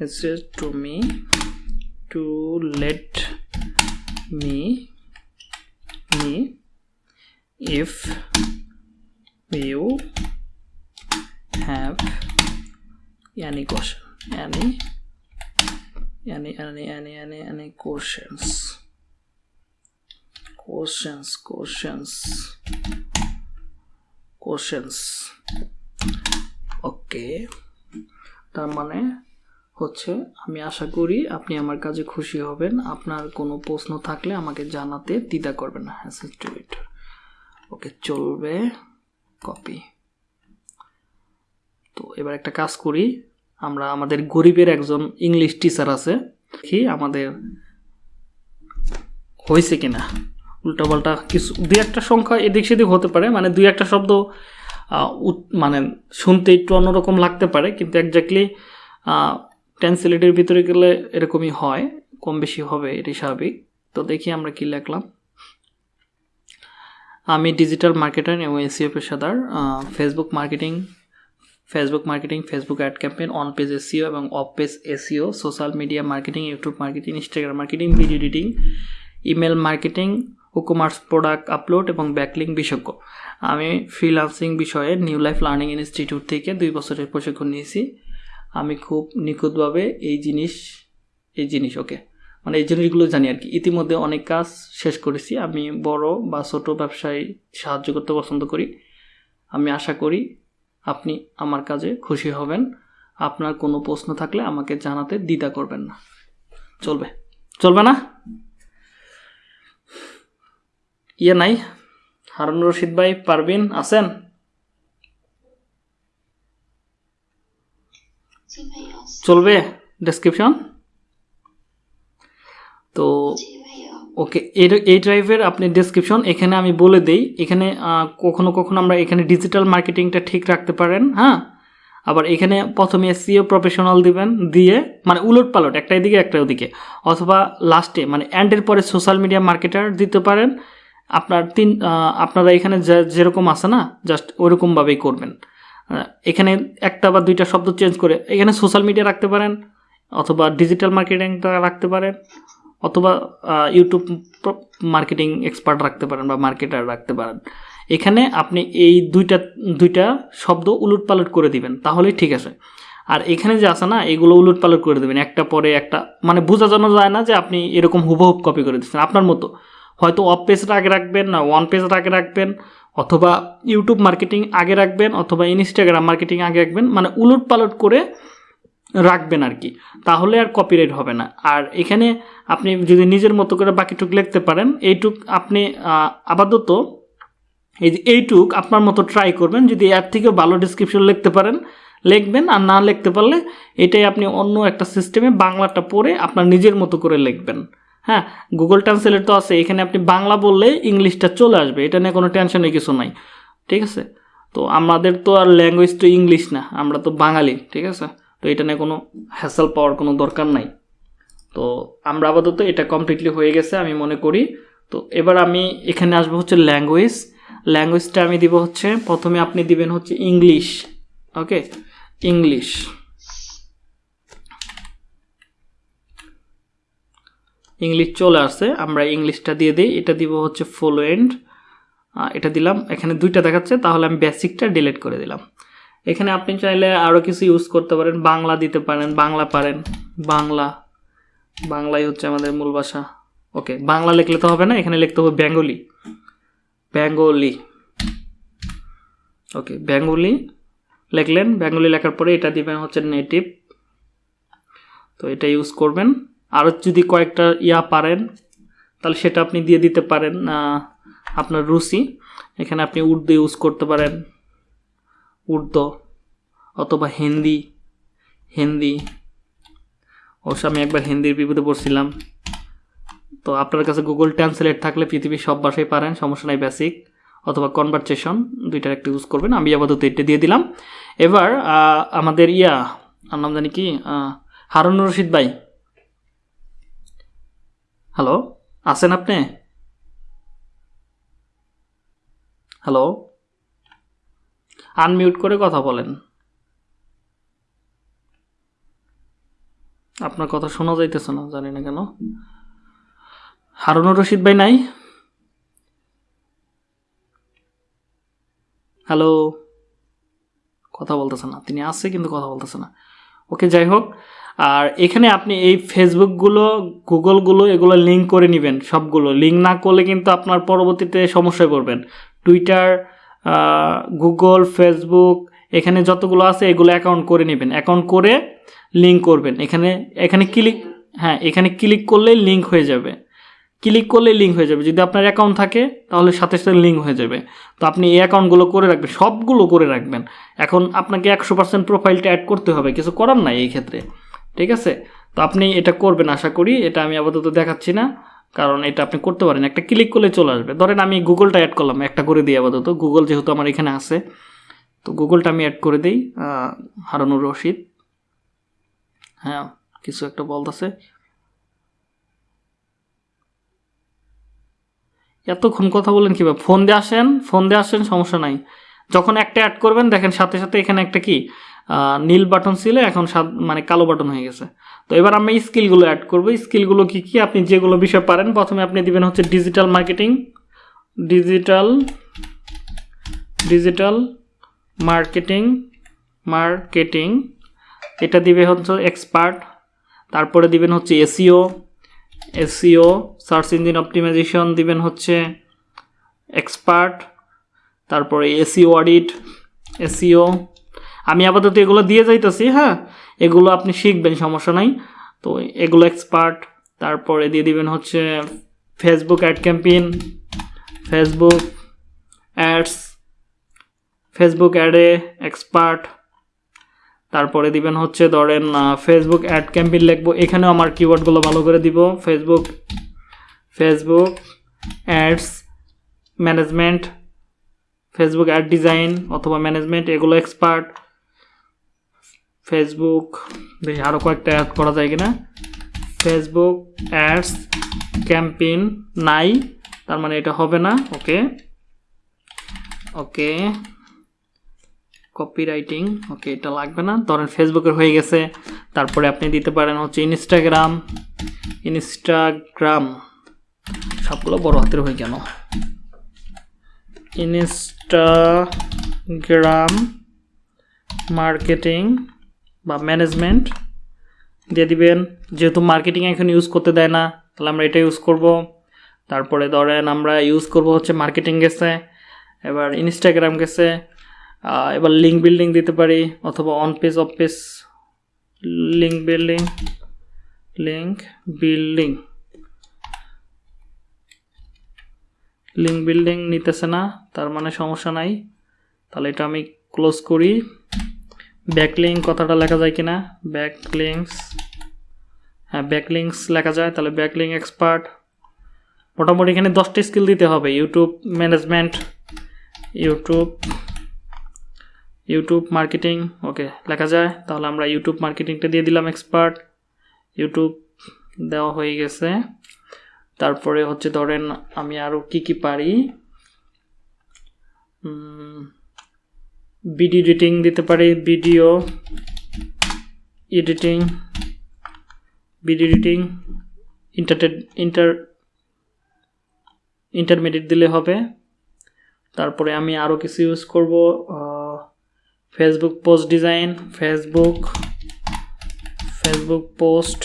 Speaker 1: it says to me to let me me if you have any question any any any any any any questions questions questions questions okay তার মানে হচ্ছে আমি আশা করি আপনি আমার কাজে খুশি হবেন আপনার কোনো প্রশ্ন থাকলে আমাকে জানাতে দ্বিধা করবেন না হ্যাঁ ওকে চলবে কপি তো এবার একটা কাজ করি আমরা আমাদের গরিবের একজন ইংলিশ টিচার আছে দেখি আমাদের হয়েছে কিনা উল্টাপাল্টা কিছু দুই একটা সংখ্যা এদিক সেদিক হতে পারে মানে দুই একটা শব্দ মানে শুনতে একটু অন্যরকম লাগতে পারে কিন্তু একজাক্টলি ট্রান্সলেটের ভিতরে গেলে এরকমই হয় কম বেশি হবে এটি স্বাভাবিক তো দেখি আমরা কি লেখলাম আমি ডিজিটাল মার্কেটার এবং এসিও পেশাদার Facebook marketing Facebook marketing Facebook ad campaign on page SEO এবং off page SEO social media marketing YouTube marketing Instagram marketing video editing email marketing ও কমার্স প্রোডাক্ট আপলোড এবং ব্যাকলিং বিশেষজ্ঞ আমি freelancing বিষয়ে new life learning institute থেকে দুই বছরের প্রশিক্ষণ নিয়েছি আমি খুব নিখুঁতভাবে এই জিনিস এই জিনিস ওকে মানে এই জিনিসগুলো জানি আর কি ইতিমধ্যে অনেক কাজ শেষ করেছি আমি বড় বা ছোট ব্যবসায় সাহায্য করতে পছন্দ করি আমি আশা করি আপনি আমার কাজে খুশি হবেন আপনার কোনো প্রশ্ন থাকলে আমাকে জানাতে দ্বিধা করবেন না চলবে চলবে না ইয়ে নাই হারুন রশিদ ভাই পারবিন আছেন চলবে ডেসক্রিপশন তো ওকে এই ড্রাইভের আপনি ডিসক্রিপশন এখানে আমি বলে দেই এখানে কখনো কখনো আমরা এখানে ডিজিটাল মার্কেটিংটা ঠিক রাখতে পারেন হ্যাঁ আবার এখানে প্রথমে সিও প্রফেশনাল দিবেন দিয়ে মানে উলট পালট একটা এদিকে একটা ওদিকে অথবা লাস্টে মানে অ্যান্ডের পরে সোশ্যাল মিডিয়া মার্কেটার দিতে পারেন আপনার তিন আপনারা এখানে যেরকম আছে না জাস্ট ওরকমভাবেই করবেন এখানে একটা বা দুইটা শব্দ চেঞ্জ করে এখানে সোশ্যাল মিডিয়া রাখতে পারেন অথবা ডিজিটাল মার্কেটিংটা রাখতে পারেন অথবা ইউটিউব মার্কেটিং এক্সপার্ট রাখতে পারেন বা মার্কেটার রাখতে পারেন এখানে আপনি এই দুইটা দুইটা শব্দ উলট পালট করে দিবেন তাহলেই ঠিক আছে আর এখানে যে আছে না এগুলো উলট পালট করে দেবেন একটা পরে একটা মানে বোঝা জানো যায় না যে আপনি এরকম হুবহুব কপি করে দিচ্ছেন আপনার মতো হয়তো অফ পেজটা আগে রাখবেন না ওয়ান পেজটা আগে রাখবেন অথবা ইউটিউব মার্কেটিং আগে রাখবেন অথবা ইনস্টাগ্রাম মার্কেটিং আগে রাখবেন মানে উলট পালট করে রাখবেন আর কি তাহলে আর কপিরাইট হবে না আর এখানে আপনি যদি নিজের মতো করে বাকিটুক লিখতে পারেন এইটুক আপনি আপাতত এই যে এইটুক আপনার মতো ট্রাই করবেন যদি এর থেকে ভালো ডিসক্রিপশন লিখতে পারেন লিখবেন আর না লিখতে পারলে এটাই আপনি অন্য একটা সিস্টেমে বাংলাটা পড়ে আপনার নিজের মতো করে লিখবেন হ্যাঁ গুগল ট্রান্সলেট তো আছে এখানে আপনি বাংলা বললে ইংলিশটা চলে আসবে এটা নিয়ে কোনো টেনশনের কিছু নাই ঠিক আছে তো আমাদের তো আর ল্যাঙ্গুয়েজ তো ইংলিশ না আমরা তো বাঙালি ঠিক আছে তো এটা নিয়ে কোনো হ্যাসেল পাওয়ার কোনো দরকার নাই তো আমরা আপাতত এটা কমপ্লিটলি হয়ে গেছে আমি মনে করি তো এবার আমি এখানে আসবো হচ্ছে ল্যাঙ্গুয়েজ ল্যাঙ্গুয়েজটা আমি দিব হচ্ছে প্রথমে আপনি দিবেন হচ্ছে ইংলিশ ওকে ইংলিশ ইংলিশ চলে আসে আমরা ইংলিশটা দিয়ে দিই এটা দিব হচ্ছে এন্ড এটা দিলাম এখানে দুইটা দেখাচ্ছে তাহলে আমি বেসিকটা ডিলিট করে দিলাম এখানে আপনি চাইলে আরও কিছু ইউজ করতে পারেন বাংলা দিতে পারেন বাংলা পারেন বাংলা বাংলাই হচ্ছে আমাদের মূল ভাষা ওকে বাংলা লিখলে তো হবে না এখানে লিখতে হবে বেঙ্গলি বেঙ্গলি ওকে বেঙ্গলি লিখলেন বেঙ্গলি লেখার পরে এটা দিবেন হচ্ছে নেটিভ তো এটা ইউজ করবেন আরও যদি কয়েকটা ইয়া পারেন তাহলে সেটা আপনি দিয়ে দিতে পারেন আপনার রুচি এখানে আপনি উর্দু ইউজ করতে পারেন উর্দু অথবা হিন্দি হিন্দি অবশ্য আমি একবার হিন্দির বিপদে পড়ছিলাম তো আপনার কাছে গুগল ট্রান্সলেট থাকলে পৃথিবীর সব ভাষায় পারেন সমস্যা নাই বেসিক অথবা কনভারসেশন দুইটার একটা ইউজ করবেন আমি আপাতত এটা দিয়ে দিলাম এবার আমাদের ইয়া আর নাম জানি কি হারুন রশিদ ভাই হ্যালো আছেন আপনি হ্যালো আনমিউট করে কথা বলেন আপনার কথা শোনা যাইতেছে না জানি না কেন হারুনুর রশিদ ভাই নাই হ্যালো কথা বলতেছে না তিনি আছে কিন্তু কথা বলতেছে না ওকে যাই হোক আর এখানে আপনি এই ফেসবুকগুলো গুগলগুলো এগুলো লিঙ্ক করে নেবেন সবগুলো লিঙ্ক না করলে কিন্তু আপনার পরবর্তীতে সমস্যায় পড়বেন টুইটার গুগল ফেসবুক এখানে যতগুলো আছে এগুলো অ্যাকাউন্ট করে নেবেন অ্যাকাউন্ট করে লিঙ্ক করবেন এখানে এখানে ক্লিক হ্যাঁ এখানে ক্লিক করলে লিঙ্ক হয়ে যাবে ক্লিক করলে লিঙ্ক হয়ে যাবে যদি আপনার অ্যাকাউন্ট থাকে তাহলে সাথে সাথে লিঙ্ক হয়ে যাবে তো আপনি এই অ্যাকাউন্টগুলো করে রাখবেন সবগুলো করে রাখবেন এখন আপনাকে একশো পার্সেন্ট প্রোফাইলটা অ্যাড করতে হবে কিছু করার নাই এই ক্ষেত্রে ঠিক আছে তো আপনি এটা করবেন আশা করি এটা আমি আপাতত দেখাচ্ছি না কারণ এটা আপনি করতে পারেন একটা ক্লিক করলে চলে আসবে ধরেন আমি গুগলটা অ্যাড করলাম একটা করে দিই আপাতত গুগল যেহেতু আমার এখানে আছে তো গুগলটা আমি অ্যাড করে দিই হারানুর রশিদ হ্যাঁ কিছু একটা বলতেছে এতক্ষণ কথা বলেন কীভাবে ফোন দিয়ে আসেন ফোন দিয়ে আসেন সমস্যা নাই যখন একটা অ্যাড করবেন দেখেন সাথে সাথে এখানে একটা কি নীল বাটন ছিল এখন মানে কালো বাটন হয়ে গেছে তো এবার আমি স্কিলগুলো অ্যাড করবো স্কিলগুলো কী কী আপনি যেগুলো বিষয় পারেন প্রথমে আপনি দিবেন হচ্ছে digital marketing digital digital marketing marketing এটা দিবে হচ্ছে এক্সপার্ট তারপরে দিবেন হচ্ছে SEO SEO search engine optimisation দিবেন হচ্ছে এক্সপার্ট তারপরে এসিও অডিট এসিও আমি আপাতত এগুলো দিয়ে যাইতেছি হ্যাঁ এগুলো আপনি শিখবেন সমস্যা নাই তো এগুলো এক্সপার্ট তারপরে দিয়ে দিবেন হচ্ছে Facebook ad campaign Facebook ads Facebook অ্যাডে এক্সপার্ট তারপরে দিবেন হচ্ছে ধরেন ফেসবুক অ্যাড ক্যাম্পেইন লিখবো এখানেও আমার কিওয়ার্ডগুলো ভালো করে দিব Facebook Facebook ads management Facebook ad design অথবা ম্যানেজমেন্ট এগুলো এক্সপার্ট ফেসবুক দেখি আরও কয়েকটা অ্যাড করা যায় কিনা ফেসবুক অ্যাডস ক্যাম্পেইন নাই তার মানে এটা হবে না ওকে ওকে কপি রাইটিং ওকে এটা লাগবে না ধরেন ফেসবুকের হয়ে গেছে তারপরে আপনি দিতে পারেন হচ্ছে ইনস্টাগ্রাম ইনস্টাগ্রাম সবগুলো বড় হাতের হয়ে কেন ইনস্টাগ্রাম মার্কেটিং বা ম্যানেজমেন্ট দিয়ে দিবেন যেহেতু মার্কেটিং এখন ইউজ করতে দেয় না তাহলে আমরা এটা ইউজ করব তারপরে ধরেন আমরা ইউজ করব হচ্ছে মার্কেটিং গেছে এবার ইনস্টাগ্রাম গেছে এবার লিঙ্ক বিল্ডিং দিতে পারি অথবা on page off page link building link building link building নিতেছে না তার মানে সমস্যা নাই তাহলে এটা আমি ক্লোজ করি ব্যাকলিং কথাটা লেখা যায় কিনা ব্যাকলিংস হ্যাঁ ব্যাকলিংস লেখা যায় তাহলে ব্যাকলিং এক্সপার্ট মোটামুটি এখানে দশটি স্কিল দিতে হবে YouTube management YouTube YouTube marketing okay লেখা যায় তাহলে আমরা ইউটিউব মার্কেটিংটা দিয়ে দিলাম এক্সপার্ট ইউটিউব দেওয়া হয়ে গেছে তারপরে হচ্ছে ধরেন আমি আরও কি কি পারি ভিডিও এডিটিং দিতে পারি ভিডিও এডিটিং ভিডিও এডিটিং ইন্টারটেড ইন্টার ইন্টারমিডিয়েট দিলে হবে তারপরে আমি আরও কিছু ইউজ করব Facebook post design Facebook Facebook post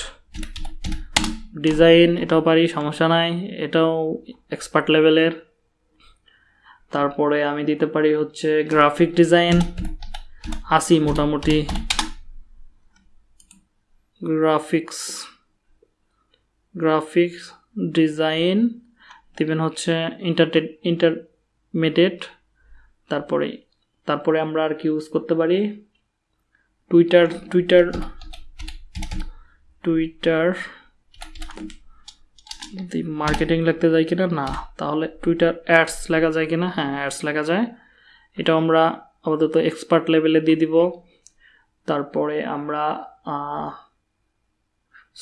Speaker 1: design এটাও পারি সমস্যা নাই এটাও এক্সপার্ট লেভেলের তারপরে আমি দিতে পারি হচ্ছে গ্রাফিক ডিজাইন আসি মোটামুটি গ্রাফিক্স গ্রাফিক্স ডিজাইন দিবেন হচ্ছে ইন্টারটে ইন্টারমিডিয়েট তারপরে তারপরে আমরা আর কি ইউজ করতে পারি টুইটার টুইটার টুইটার যদি মার্কেটিং লিখতে যাই কিনা না তাহলে টুইটার অ্যাডস লেখা যায় কিনা হ্যাঁ অ্যাডস লেখা যায় এটা আমরা আপাতত এক্সপার্ট লেভেলে দিয়ে দিব তারপরে আমরা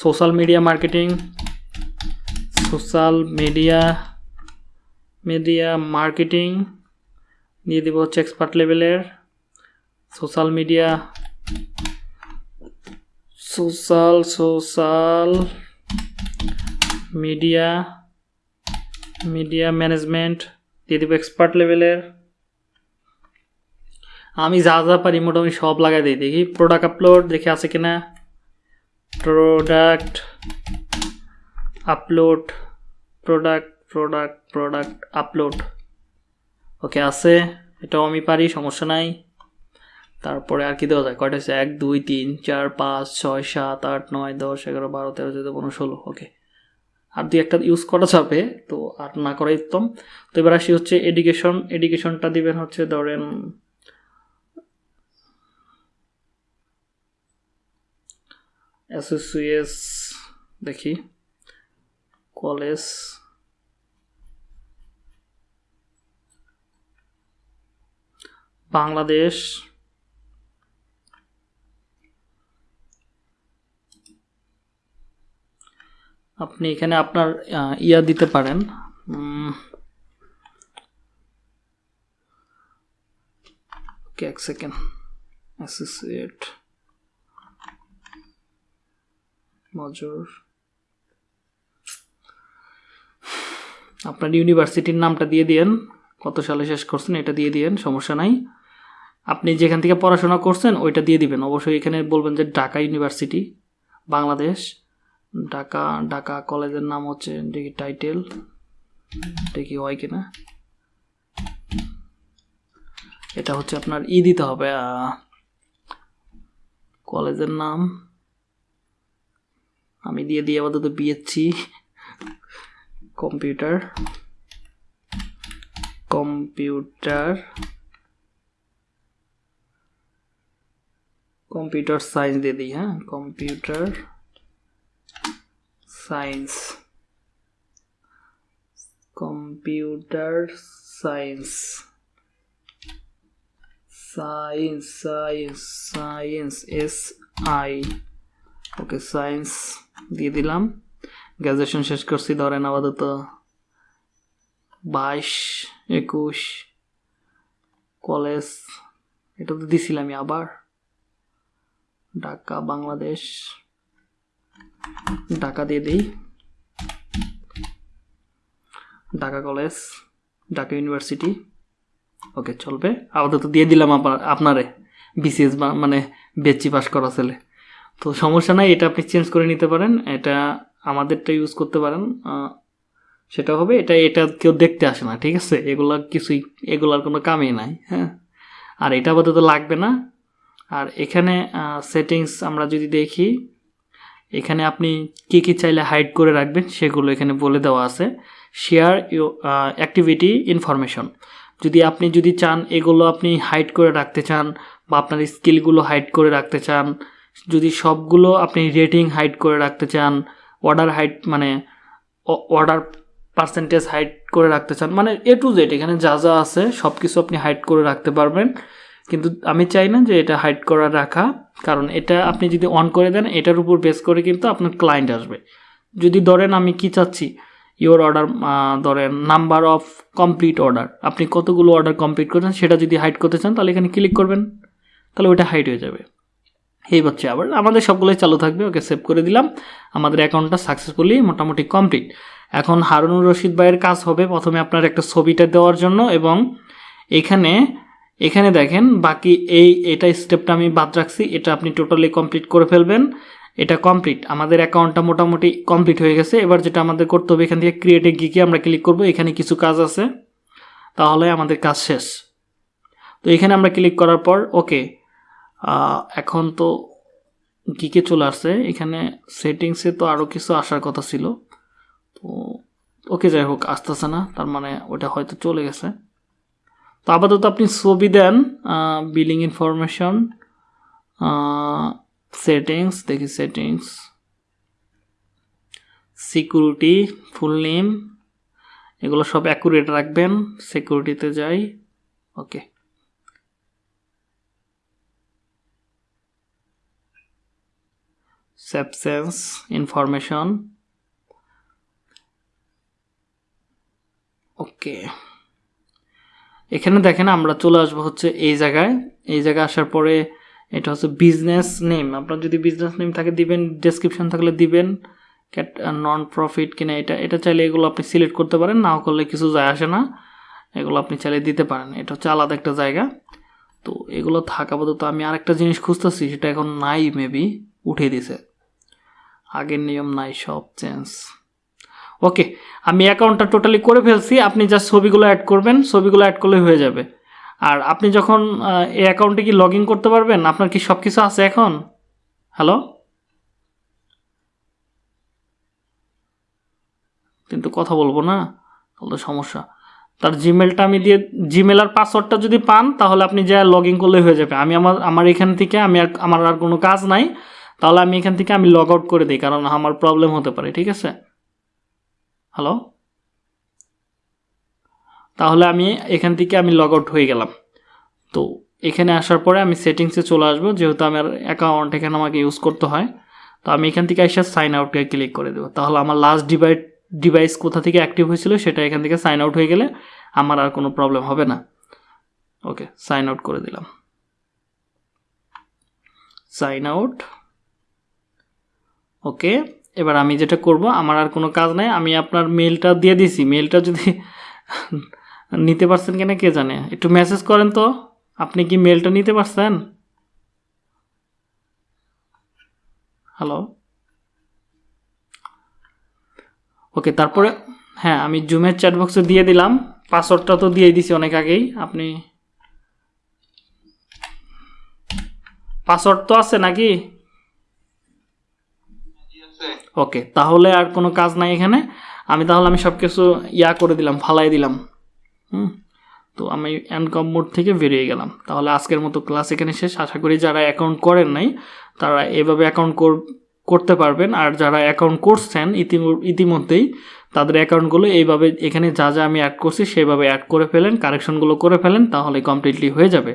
Speaker 1: social media marketing social media media marketing দিয়ে দিব হচ্ছে এক্সপার্ট লেভেলের social media social social media media management দিয়ে দেবো এক্সপার্ট লেভেলের আমি যা যা পারি মোটামুটি সব লাগাই দিই দেখি প্রোডাক্ট আপলোড দেখে আছে কিনা product upload product product product upload okay আছে এটাও আমি পারি সমস্যা নাই তারপরে আর কি দেওয়া যায় কয়টা হচ্ছে এক দুই তিন চার পাঁচ ছয় সাত আট নয় দশ এগারো বারো তেরো চোদ্দো পনেরো ষোলো ওকে আর দু একটা ইউজ করা যাবে তো আর না করা উত্তম তো এবার আসি হচ্ছে এডুকেশন এডুকেশনটা দিবেন হচ্ছে ধরেন এসোসিয়েস দেখি কলেজ বাংলাদেশ আপনি এখানে আপনার ইয়া দিতে পারেন ওকে এক সেকেন্ড অ্যাসোসিয়েট মজর আপনার ইউনিভার্সিটির নামটা দিয়ে দিয়েন কত সালে শেষ করছেন এটা দিয়ে দিয়েন সমস্যা নাই আপনি যেখান থেকে পড়াশোনা করছেন ওইটা দিয়ে দিবেন অবশ্যই এখানে বলবেন যে ঢাকা ইউনিভার্সিটি বাংলাদেশ ঢাকা ঢাকা কলেজের নাম হচ্ছে দেখি টাইটেল দেখি হয় কিনা এটা হচ্ছে আপনার ই দিতে হবে কলেজের নাম আমি দিয়ে দিয়ে আপাতত BSc computer computer computer science দিয়ে দিই হ্যাঁ computer science computer science science science science S I okay science দিয়ে দিলাম গ্র্যাজুয়েশন শেষ করছি ধরেন আপাতত বাইশ একুশ কলেজ এটা তো দিছিলামই আবার ঢাকা বাংলাদেশ ঢাকা দিয়ে দিই Dhaka College Dhaka University okay চলবে আপাতত দিয়ে দিলাম আপনারে বিসিএস বা মানে বেচি পাস করা ছেলে তো সমস্যা নাই এটা আপনি চেঞ্জ করে নিতে পারেন এটা আমাদেরটা ইউজ করতে পারেন সেটা হবে এটা এটা কেউ দেখতে আসে না ঠিক আছে এগুলো কিছুই এগুলার কোনো কামই নাই হ্যাঁ আর এটা আপাতত লাগবে না আর এখানে সেটিংস আমরা যদি দেখি এখানে আপনি কী কী চাইলে হাইড করে রাখবেন সেগুলো এখানে বলে দেওয়া আছে শেয়ার অ্যাক্টিভিটি ইনফরমেশন যদি আপনি যদি চান এগুলো আপনি হাইড করে রাখতে চান বা আপনার স্কিলগুলো হাইড করে রাখতে চান যদি সবগুলো আপনি রেটিং হাইড করে রাখতে চান অর্ডার হাইড মানে অর্ডার পার্সেন্টেজ হাইড করে রাখতে চান মানে এ টু জেড এখানে যা যা আছে সব কিছু আপনি হাইড করে রাখতে পারবেন কিন্তু আমি চাই না যে এটা হাইড করা রাখা কারণ এটা আপনি যদি অন করে দেন এটার উপর বেস করে কিন্তু আপনার ক্লায়েন্ট আসবে যদি ধরেন আমি কি চাচ্ছি ইওর অর্ডার ধরেন নাম্বার অফ কমপ্লিট অর্ডার আপনি কতগুলো অর্ডার কমপ্লিট করেছেন সেটা যদি হাইড করতে চান তাহলে এখানে ক্লিক করবেন তাহলে ওইটা হাইট হয়ে যাবে এই হচ্ছে আবার আমাদের সবগুলোই চালু থাকবে ওকে সেভ করে দিলাম আমাদের অ্যাকাউন্টটা সাকসেসফুলি মোটামুটি কমপ্লিট এখন হারুনুর রশিদ ভাইয়ের কাজ হবে প্রথমে আপনার একটা ছবিটা দেওয়ার জন্য এবং এখানে এখানে দেখেন বাকি এই এটা স্টেপটা আমি বাদ রাখছি এটা আপনি টোটালি কমপ্লিট করে ফেলবেন এটা কমপ্লিট আমাদের অ্যাকাউন্টটা মোটামুটি কমপ্লিট হয়ে গেছে এবার যেটা আমাদের করতে হবে এখান থেকে ক্রিয়েটে গিকে আমরা ক্লিক করব এখানে কিছু কাজ আছে তাহলে আমাদের কাজ শেষ তো এখানে আমরা ক্লিক করার পর ওকে এখন তো গিকে চলে আসছে এখানে সেটিংসে তো আরও কিছু আসার কথা ছিল তো ওকে যাই হোক আসতেছে না তার মানে ওটা হয়তো চলে গেছে তো আপাতত আপনি ছবি দেন বিলিং ইনফরমেশন সেটিংস দেখি সেটিংস সিকিউরিটি ফুল নেম এগুলো সব অ্যাকুরেট রাখবেন সিকিউরিটিতে যাই ওকে সেপসেন্স ইনফরমেশন ওকে এখানে দেখেন আমরা চলে আসবো হচ্ছে এই জায়গায় এই জায়গায় আসার পরে এটা হচ্ছে বিজনেস নেম আপনার যদি বিজনেস নেম থাকে দিবেন ডেসক্রিপশন থাকলে দিবেন ক্যাট নন প্রফিট কিনা এটা এটা চাইলে এগুলো আপনি সিলেক্ট করতে পারেন না করলে কিছু যায় আসে না এগুলো আপনি চাইলে দিতে পারেন এটা হচ্ছে আলাদা একটা জায়গা তো এগুলো থাকা আপাতত আমি আরেকটা জিনিস খুঁজতেছি সেটা এখন নাই মেবি উঠে দিছে আগের নিয়ম নাই সব চেঞ্জ ওকে আমি অ্যাকাউন্টটা টোটালি করে ফেলছি আপনি জাস্ট ছবিগুলো অ্যাড করবেন ছবিগুলো অ্যাড করলে হয়ে যাবে আর আপনি যখন এই অ্যাকাউন্টে কি লগ করতে পারবেন আপনার কি সব কিছু আছে এখন হ্যালো কিন্তু কথা বলবো না তাহলে সমস্যা তার জিমেলটা আমি দিয়ে জিমেল আর পাসওয়ার্ডটা যদি পান তাহলে আপনি যা লগ ইন করলে হয়ে যাবে আমি আমার আমার এখান থেকে আমি আর আমার আর কোনো কাজ নাই তাহলে আমি এখান থেকে আমি লগ আউট করে দিই কারণ আমার প্রবলেম হতে পারে ঠিক আছে হ্যালো তাহলে আমি এখান থেকে আমি লগ আউট হয়ে গেলাম তো এখানে আসার পরে আমি সেটিংসে চলে আসবো যেহেতু আমার অ্যাকাউন্ট এখানে আমাকে ইউজ করতে হয় তো আমি এখান থেকে এসে সাইন আউটকে ক্লিক করে দেবো তাহলে আমার লাস্ট ডিভাইড ডিভাইস কোথা থেকে অ্যাক্টিভ হয়েছিল সেটা এখান থেকে সাইন আউট হয়ে গেলে আমার আর কোনো প্রবলেম হবে না ওকে সাইন আউট করে দিলাম সাইন আউট ওকে এবার আমি যেটা করব আমার আর কোনো কাজ নাই আমি আপনার মেলটা দিয়ে দিছি মেলটা যদি নিতে পারছেন কিনা কে জানে একটু মেসেজ করেন তো আপনি কি মেলটা নিতে পারছেন হ্যালো ওকে তারপরে হ্যাঁ আমি জুমের চ্যাটবক্সে দিয়ে দিলাম পাসওয়ার্ডটা তো দিয়ে দিছি অনেক আগেই আপনি পাসওয়ার্ড তো আছে নাকি ওকে তাহলে আর কোনো কাজ নাই এখানে আমি তাহলে আমি সব কিছু ইয়া করে দিলাম ফালাই দিলাম হুম তো আমি এনকম মোড থেকে বেরিয়ে গেলাম তাহলে আজকের মতো ক্লাস এখানে শেষ আশা করি যারা অ্যাকাউন্ট করেন নাই তারা এভাবে অ্যাকাউন্ট করতে পারবেন আর যারা অ্যাকাউন্ট করছেন ইতিমধ্যেই তাদের অ্যাকাউন্টগুলো এইভাবে এখানে যা যা আমি অ্যাড করছি সেভাবে অ্যাড করে ফেলেন কারেকশনগুলো করে ফেলেন তাহলে কমপ্লিটলি হয়ে যাবে